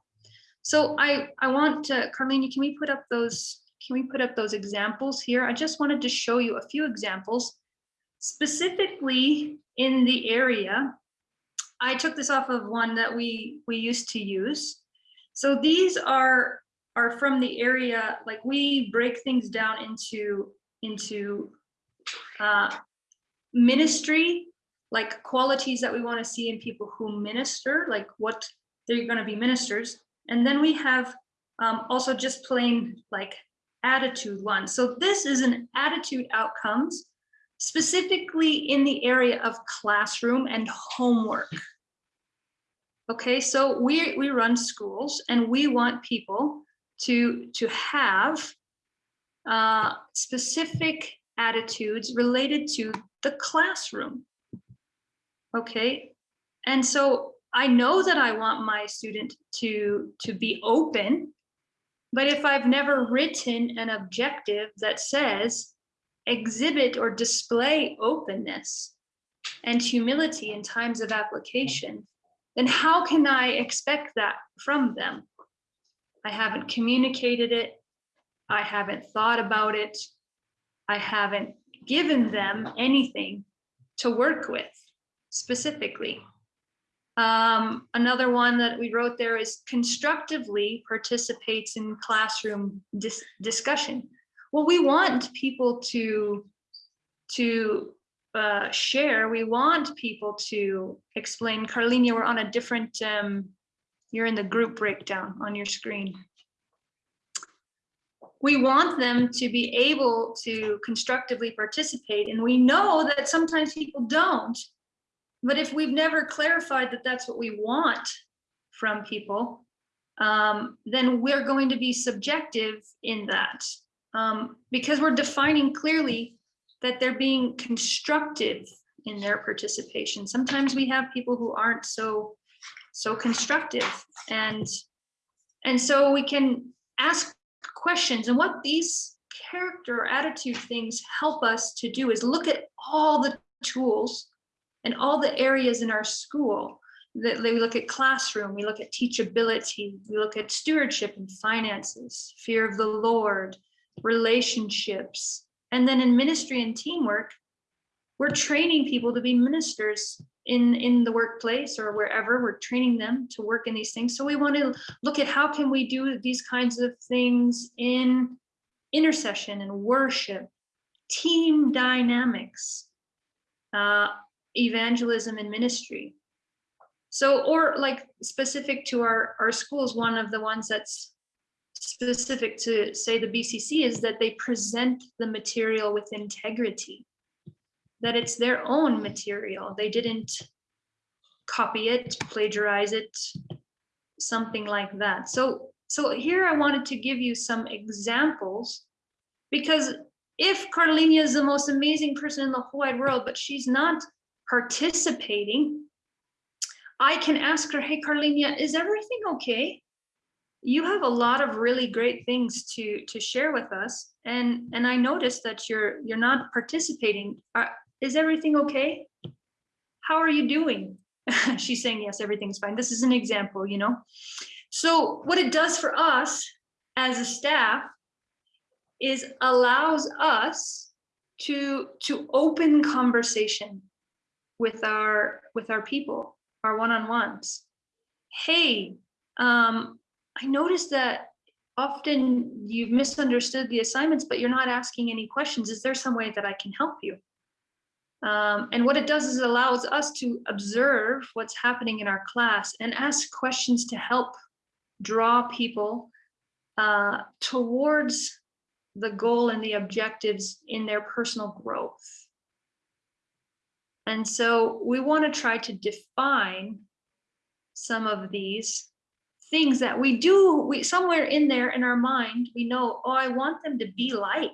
So I I want to, can we put up those can we put up those examples here? I just wanted to show you a few examples specifically in the area. I took this off of one that we we used to use. So these are are from the area like we break things down into into uh, ministry like qualities that we want to see in people who minister, like what they're going to be ministers. And then we have um, also just plain like attitude one. So this is an attitude outcomes specifically in the area of classroom and homework. Okay, so we, we run schools and we want people to, to have uh, specific attitudes related to the classroom. Okay, and so I know that I want my student to, to be open, but if I've never written an objective that says exhibit or display openness and humility in times of application, then how can I expect that from them? I haven't communicated it. I haven't thought about it. I haven't given them anything to work with specifically. Um, another one that we wrote there is constructively participates in classroom dis discussion. Well, we want people to, to uh, share, we want people to explain. Carlina, we're on a different, um, you're in the group breakdown on your screen. We want them to be able to constructively participate, and we know that sometimes people don't. But if we've never clarified that that's what we want from people, um, then we're going to be subjective in that um, because we're defining clearly that they're being constructive in their participation. Sometimes we have people who aren't so so constructive and and so we can ask questions and what these character attitude things help us to do is look at all the tools and all the areas in our school that we look at classroom, we look at teachability, we look at stewardship and finances, fear of the Lord, relationships. And then in ministry and teamwork, we're training people to be ministers in, in the workplace or wherever we're training them to work in these things. So we want to look at how can we do these kinds of things in intercession and worship, team dynamics, uh, evangelism and ministry. So, or like specific to our, our schools, one of the ones that's specific to say the BCC is that they present the material with integrity, that it's their own material. They didn't copy it, plagiarize it, something like that. So, so here I wanted to give you some examples because if Carolina is the most amazing person in the whole wide world, but she's not participating, I can ask her, hey, Carlinha, is everything okay? You have a lot of really great things to to share with us. And, and I noticed that you're you're not participating. Are, is everything okay? how are you doing? She's saying, yes, everything's fine. This is an example, you know? So what it does for us as a staff is allows us to, to open conversation with our, with our people, our one-on-ones. Hey, um, I noticed that often you've misunderstood the assignments, but you're not asking any questions. Is there some way that I can help you? Um, and what it does is it allows us to observe what's happening in our class and ask questions to help draw people uh, towards the goal and the objectives in their personal growth. And so we want to try to define some of these things that we do, we somewhere in there in our mind, we know, oh, I want them to be like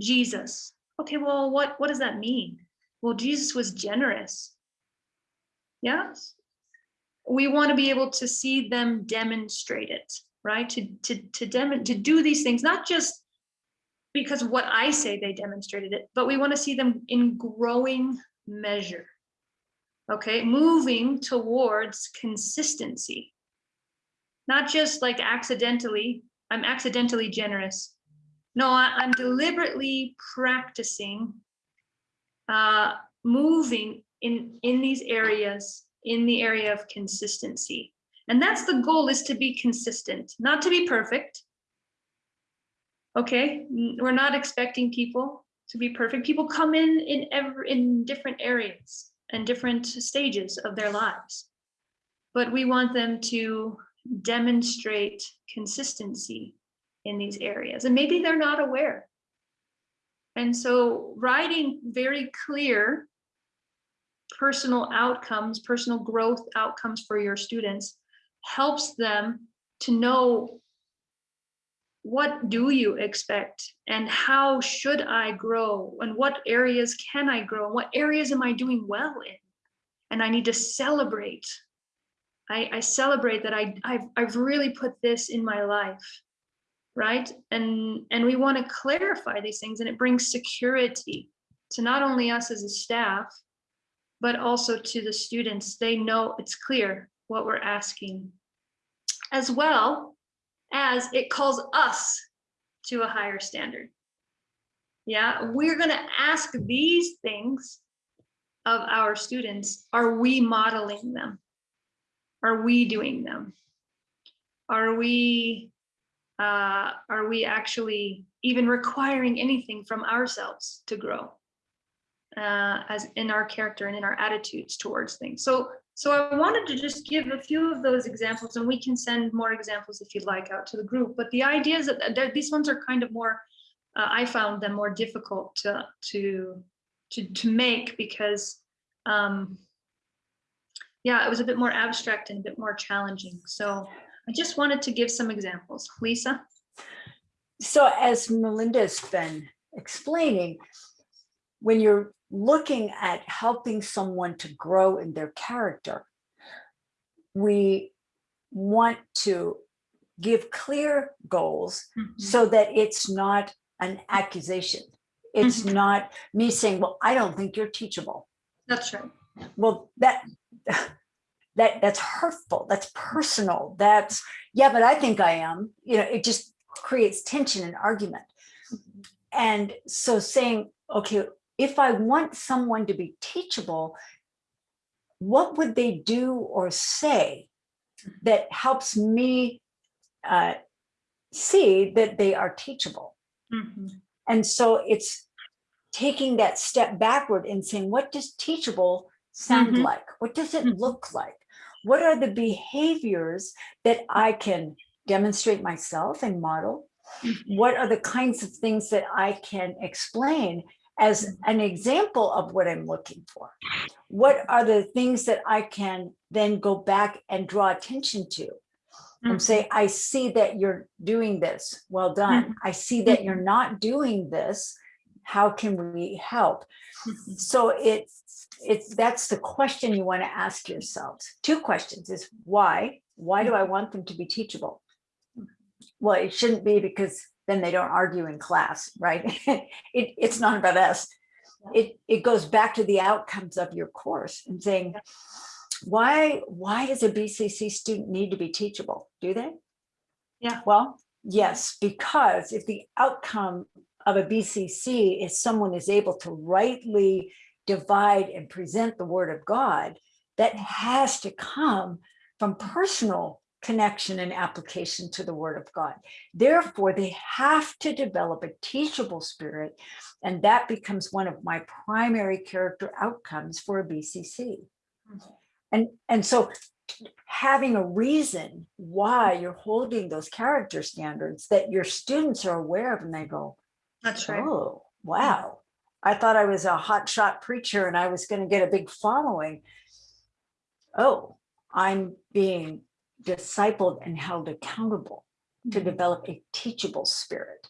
Jesus. Okay, well, what, what does that mean? Well, Jesus was generous. Yes. We want to be able to see them demonstrate it, right? To, to, to, dem to do these things, not just because what I say they demonstrated it, but we want to see them in growing measure. Okay, moving towards consistency. Not just like accidentally, I'm accidentally generous. No, I, I'm deliberately practicing uh, moving in, in these areas, in the area of consistency. And that's the goal is to be consistent, not to be perfect. Okay, we're not expecting people to be perfect. People come in in every in different areas and different stages of their lives. But we want them to demonstrate consistency in these areas. And maybe they're not aware. And so writing very clear personal outcomes, personal growth outcomes for your students helps them to know what do you expect and how should I grow and what areas can I grow? What areas am I doing well in? And I need to celebrate. I, I celebrate that I, I've, I've really put this in my life, right? And, and we want to clarify these things and it brings security to not only us as a staff, but also to the students. They know it's clear what we're asking. As well, as it calls us to a higher standard. Yeah, we're going to ask these things of our students. Are we modeling them? Are we doing them? Are we uh, are we actually even requiring anything from ourselves to grow uh, as in our character and in our attitudes towards things? So so I wanted to just give a few of those examples and we can send more examples if you'd like out to the group. But the idea is that, these ones are kind of more, uh, I found them more difficult to, to, to, to make because, um, yeah, it was a bit more abstract and a bit more challenging. So I just wanted to give some examples. Lisa? So as Melinda's been explaining, when you're looking at helping someone to grow in their character, we want to give clear goals mm -hmm. so that it's not an accusation. It's mm -hmm. not me saying, well, I don't think you're teachable. That's right. Well, that that that's hurtful. That's personal. That's yeah, but I think I am. You know, it just creates tension and argument. And so saying, okay, if I want someone to be teachable, what would they do or say that helps me uh, see that they are teachable? Mm -hmm. And so it's taking that step backward and saying, what does teachable sound mm -hmm. like? What does it mm-hmm. look like? What are the behaviors that I can demonstrate myself and model? Mm-hmm. What are the kinds of things that I can explain as an example of what I'm looking for. What are the things that I can then go back and draw attention to and say, mm-hmm. I see that you're doing this. Well done. Mm-hmm. I see that you're not doing this. How can we help? Mm-hmm. So it's, it's, that's the question you want to ask yourselves. Two questions is why? Why do I want them to be teachable? Well, it shouldn't be because then they don't argue in class, right? it, it's not about us. it, it goes back to the outcomes of your course and saying, why, why does a BCC student need to be teachable? Do they? Yeah. Well, yes, because if the outcome of a BCC is someone is able to rightly divide and present the word of God, that mm. has to come from personal connection and application to the word of God. Therefore, they have to develop a teachable spirit, and that becomes one of my primary character outcomes for a BCC. Mm-hmm. And, and so having a reason why you're holding those character standards that your students are aware of and they go, That's right. oh, wow. I thought I was a hotshot preacher and I was going to get a big following. Oh, I'm being discipled and held accountable to develop a teachable spirit.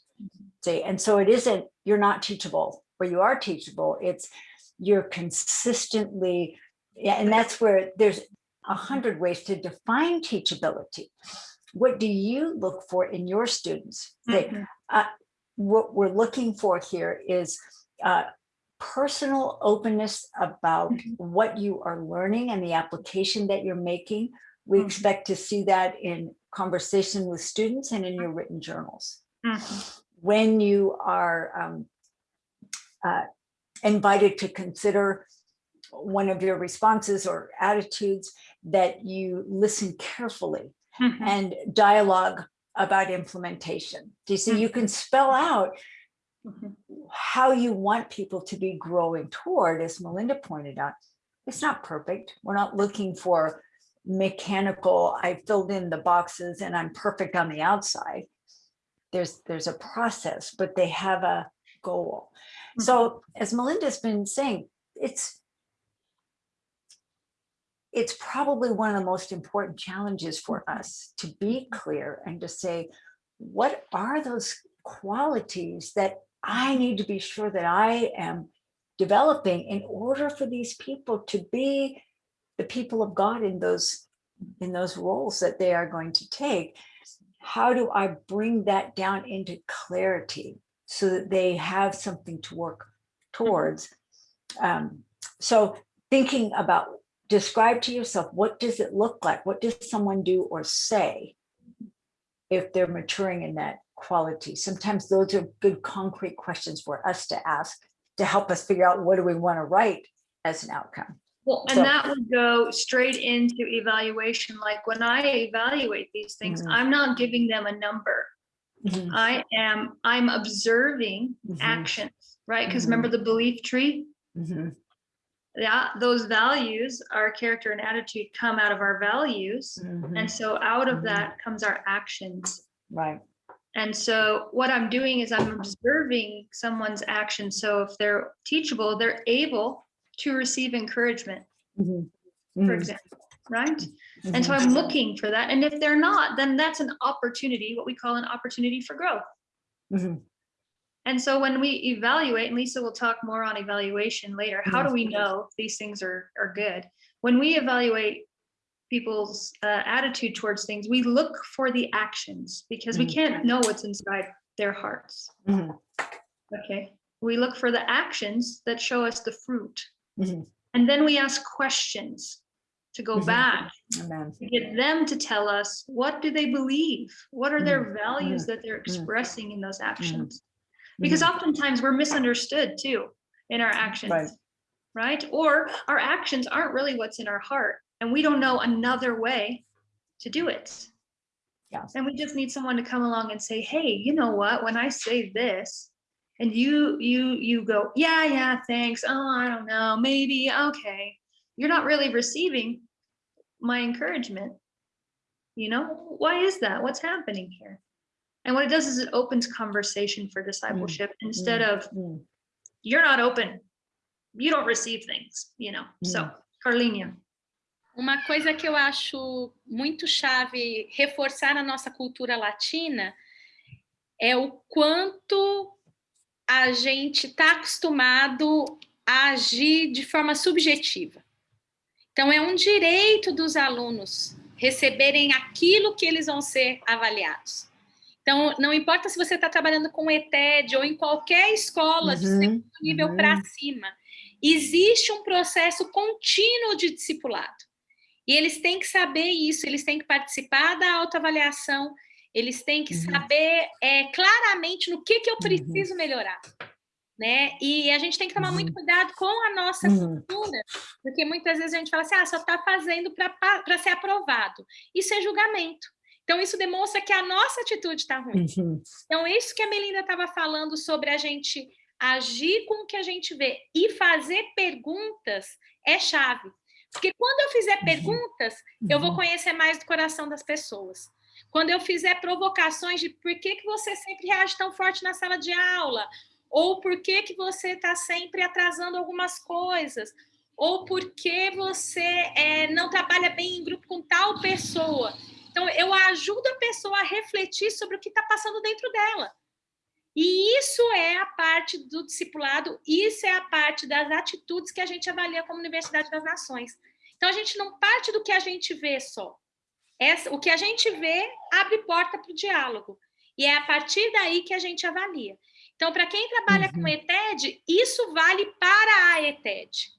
See, and so it isn't you're not teachable or you are teachable. It's you're consistently, yeah, and that's where there's a hundred ways to define teachability. What do you look for in your students? They, Mhm. uh, what we're looking for here is uh, personal openness about what you are learning and the application that you're making. We expect to see that in conversation with students and in your written journals. Mhm. When you are um, uh, invited to consider one of your responses or attitudes, that you listen carefully Mhm. and dialogue about implementation. Do you see, you can spell out Mhm. how you want people to be growing toward, as Melinda pointed out. It's not perfect. We're not looking for mechanical, I filled in the boxes and I'm perfect on the outside. There's, there's a process, but they have a goal. So mm-hmm. as Melinda's been saying, it's it's probably one of the most important challenges for mm-hmm. us to be clear and to say, what are those qualities that I need to be sure that I am developing in order for these people to be the people of God in those in those roles that they are going to take. How do I bring that down into clarity so that they have something to work towards? Um, so thinking about describe to yourself, what does it look like? What does someone do or say if they're maturing in that quality? Sometimes those are good concrete questions for us to ask to help us figure out what do we want to write as an outcome. Well, and So- that would go straight into evaluation. Like when I evaluate these things, Mhm. I'm not giving them a number. Mhm. I am, I'm observing Mhm. actions, right? Because Mhm. remember the belief tree? Mhm. Yeah, those values, our character and attitude come out of our values. Mhm. And so out of that comes our actions. Right. And so what I'm doing is I'm observing someone's action. So if they're teachable, they're able to receive encouragement, Mhm. for Mhm. example, right? And so Mhm. I'm looking for that. And if they're not, then that's an opportunity, what we call an opportunity for growth. Mhm. And so when we evaluate, and Lisa will talk more on evaluation later, how do we know these things are, are good? When we evaluate people's uh, attitude towards things, we look for the actions because we Mhm. can't know what's inside their hearts. Okay. We look for the actions that show us the fruit. Mhm. And then we ask questions to go Mhm. back Amen. to get them to tell us what do they believe? What are their Mhm. values that they're expressing in those actions? Because oftentimes we're misunderstood too in our actions, Right. right? Or our actions aren't really what's in our heart and we don't know another way to do it. Yeah. And we just need someone to come along and say, hey, you know what, when I say this, and you you you go, yeah, yeah, thanks. Oh, I don't know, maybe, okay. You're not really receiving my encouragement. You know, why is that? What's happening here? And what it does is it opens conversation for discipleship mm, instead mm, of mm. you're not open. You don't receive things, you know. Mm. So, Carlinha. Uma coisa que eu acho muito chave reforçar na nossa cultura latina é o quanto a gente está acostumado a agir de forma subjetiva. Então, é um direito dos alunos receberem aquilo que eles vão ser avaliados. Então, não importa se você está trabalhando com ETED ou em qualquer escola de Uhum, segundo nível para uhum. cima, existe um processo contínuo de discipulado. E eles têm que saber isso, eles têm que participar da autoavaliação, eles têm que Uhum. saber é, claramente no que, que eu preciso melhorar. Né? E a gente tem que tomar muito cuidado com a nossa Uhum. cultura, porque muitas vezes a gente fala assim, ah, só está fazendo para ser aprovado. Isso é julgamento. Então, isso demonstra que a nossa atitude está ruim. Uhum. Então, isso que a Melinda estava falando sobre a gente agir com o que a gente vê e fazer perguntas é chave. Porque quando eu fizer perguntas, eu vou Uhum. conhecer mais do coração das pessoas. Quando eu fizer provocações de por que, que você sempre reage tão forte na sala de aula, ou por que, que você está sempre atrasando algumas coisas, ou por que você eh, não trabalha bem em grupo com tal pessoa. Então, eu ajudo a pessoa a refletir sobre o que está passando dentro dela. E isso é a parte do discipulado, isso é a parte das atitudes que a gente avalia como Universidade das Nações. Então, a gente não parte do que a gente vê só. Essa, o que a gente vê abre porta para o diálogo. E é a partir daí que a gente avalia. Então, para quem trabalha com ETED, isso vale para a ETED.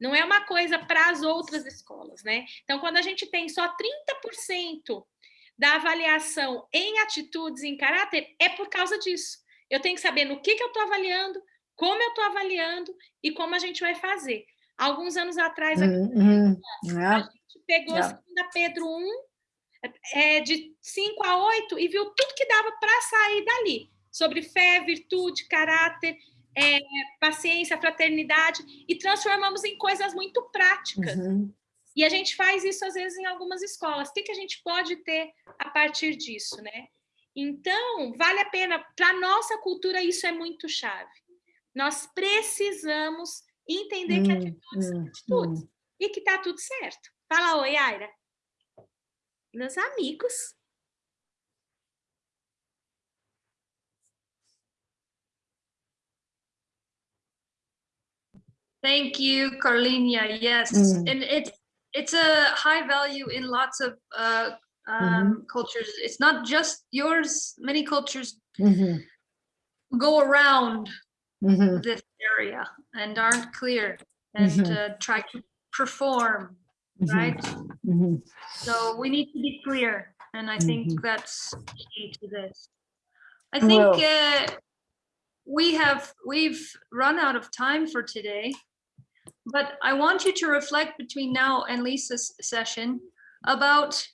Não é uma coisa para as outras escolas, né? Então, quando a gente tem só 30% da avaliação em atitudes e em caráter, é por causa disso. Eu tenho que saber no que, que eu estou avaliando, como eu estou avaliando e como a gente vai fazer. Alguns anos atrás, aqui, Uhum. a gente pegou É. 2 Pedro 1, é, de 5 a 8, e viu tudo que dava para sair dali, sobre fé, virtude, caráter, é, paciência, fraternidade, e transformamos em coisas muito práticas. Uhum. E a gente faz isso, às vezes, em algumas escolas. O que, que a gente pode ter a partir disso, né? Então, vale a pena, para a nossa cultura, isso é muito chave. Nós precisamos entender que Hum, atitudes são hum, atitudes hum. e que tá tudo certo. Fala oi, Aira. Meus amigos. Thank you, Carlinha. Yes, Mm. and it's it's a high value in lots of uh, um, cultures. It's not just yours. Many cultures Mhm. go around Mhm. this area and aren't clear and Mhm. uh, try to perform, Mhm. right? Mhm. So we need to be clear, and I think that's key to this. I Well- think uh, we have we've run out of time for today, but I want you to reflect between now and Lisa's session about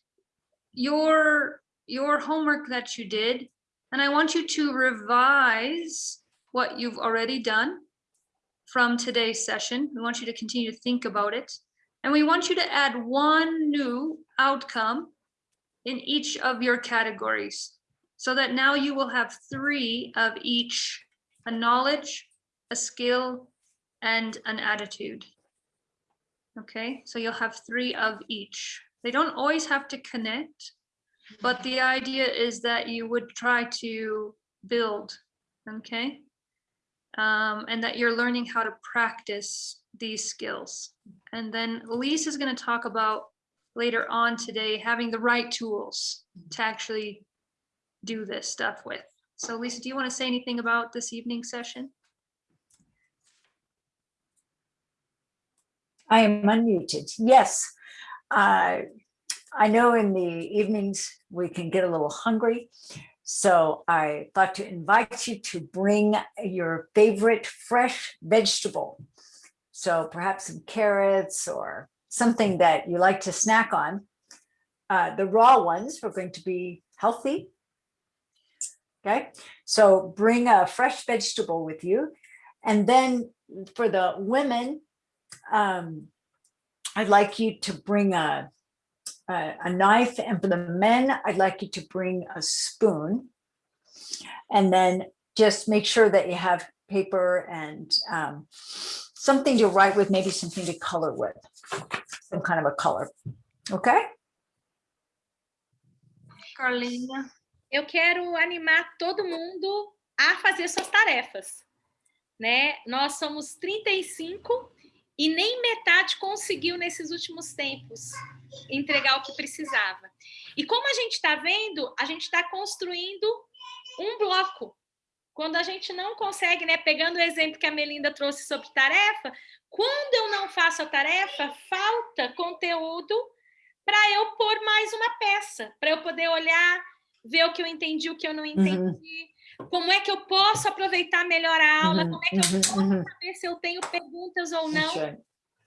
your your homework that you did, and I want you to revise what you've already done from today's session. We want you to continue to think about it. And we want you to add one new outcome in each of your categories so that now you will have three of each a knowledge, a skill, and an attitude. Okay, so you'll have three of each. They don't always have to connect, but the idea is that you would try to build, okay? Um, and that you're learning how to practice these skills. And then Elise is going to talk about later on today having the right tools to actually do this stuff with. So Lisa, do you want to say anything about this evening session? I am unmuted. Yes. Uh, I know in the evenings we can get a little hungry. So I thought to invite you to bring your favorite fresh vegetable. So perhaps some carrots or something that you like to snack on. Uh, the raw ones are going to be healthy. Okay, so bring a fresh vegetable with you. And then for the women, um, I'd like you to bring a, a, a knife and for the men, I'd like you to bring a spoon. And then just make sure that you have paper and um, something to write with, maybe something to color with, some kind of a color. Okay? Carlinha. Eu quero animar todo mundo a fazer suas tarefas, né? Nós somos 35 e nem metade conseguiu nesses últimos tempos entregar o que precisava. E como a gente está vendo, a gente está construindo um bloco. Quando a gente não consegue, né, pegando o exemplo que a Melinda trouxe sobre tarefa, quando eu não faço a tarefa, falta conteúdo para eu pôr mais uma peça, para eu poder olhar, ver o que eu entendi, o que eu não entendi, como é que eu posso aproveitar melhor a aula, Uhum, como é que eu uhum, posso uhum. saber se eu tenho perguntas ou não.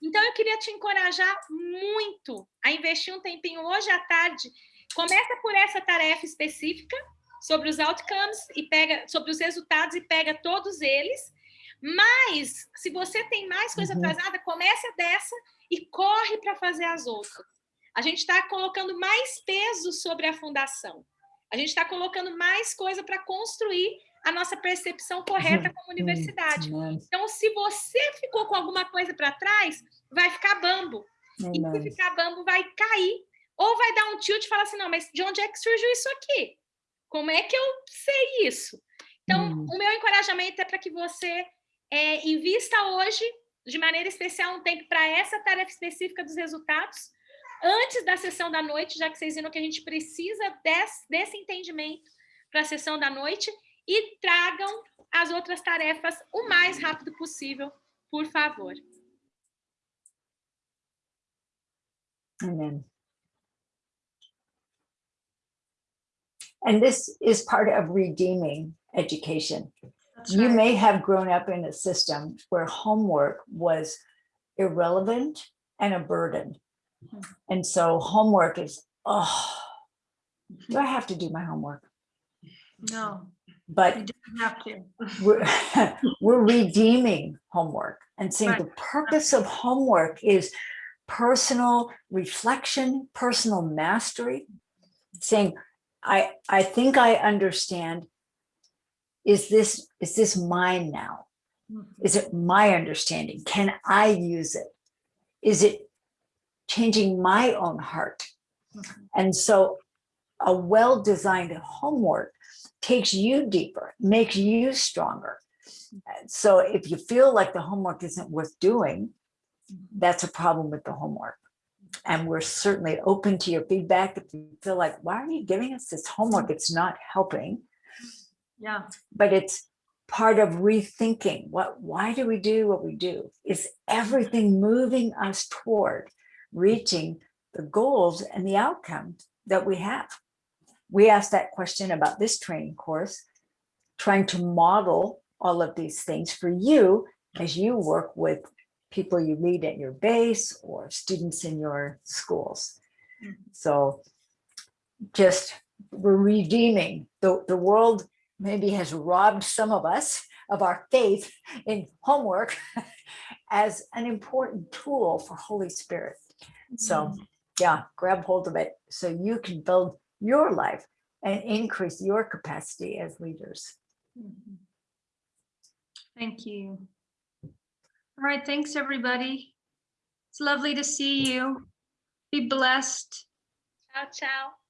Então, eu queria te encorajar muito a investir um tempinho hoje à tarde. Começa por essa tarefa específica sobre os outcomes e pega sobre os resultados e pega todos eles. Mas, se você tem mais coisa Uhum. atrasada, comece dessa e corre para fazer as outras. A gente está colocando mais peso sobre a fundação. A gente está colocando mais coisa para construir a nossa percepção correta como universidade. Então, se você ficou com alguma coisa para trás, vai ficar bambo. E se ficar bambo, vai cair. Ou vai dar um tilt e falar assim, não, mas de onde é que surgiu isso aqui? Como é que eu sei isso? Então, Hum. o meu encorajamento é para que você é, invista hoje, de maneira especial, um tempo para essa tarefa específica dos resultados, antes da sessão da noite, já que vocês viram que a gente precisa desse, desse entendimento para a sessão da noite, e tragam as outras tarefas o mais rápido possível, por favor. Amen. And this is part of redeeming education. You may have grown up in a system where homework was irrelevant and a burden. Hmm. And so homework is, oh, do I have to do my homework? No, But you don't have to. we're, we're redeeming homework and saying Right. the purpose of homework is personal reflection, personal mastery, saying, I, I think I understand. Is this, is this mine now? Mm-hmm. Is it my understanding? Can I use it? Is it changing my own heart? Mm-hmm. And so a well-designed homework takes you deeper, makes you stronger. So if you feel like the homework isn't worth doing, that's a problem with the homework. And we're certainly open to your feedback. If you feel like, why are you giving us this homework? It's not helping, Yeah. but it's part of rethinking what, why do we do what we do? Is everything moving us toward reaching the goals and the outcomes that we have? We asked that question about this training course, trying to model all of these things for you as you work with people you lead at your base or students in your schools. Mm-hmm. So just we're redeeming the, the world maybe has robbed some of us of our faith in homework as an important tool for Holy Spirit. So mm-hmm. yeah, grab hold of it so you can build your life and increase your capacity as leaders. Mhm. Thank you. All right, thanks, everybody. It's lovely to see you. Be blessed. Ciao, ciao.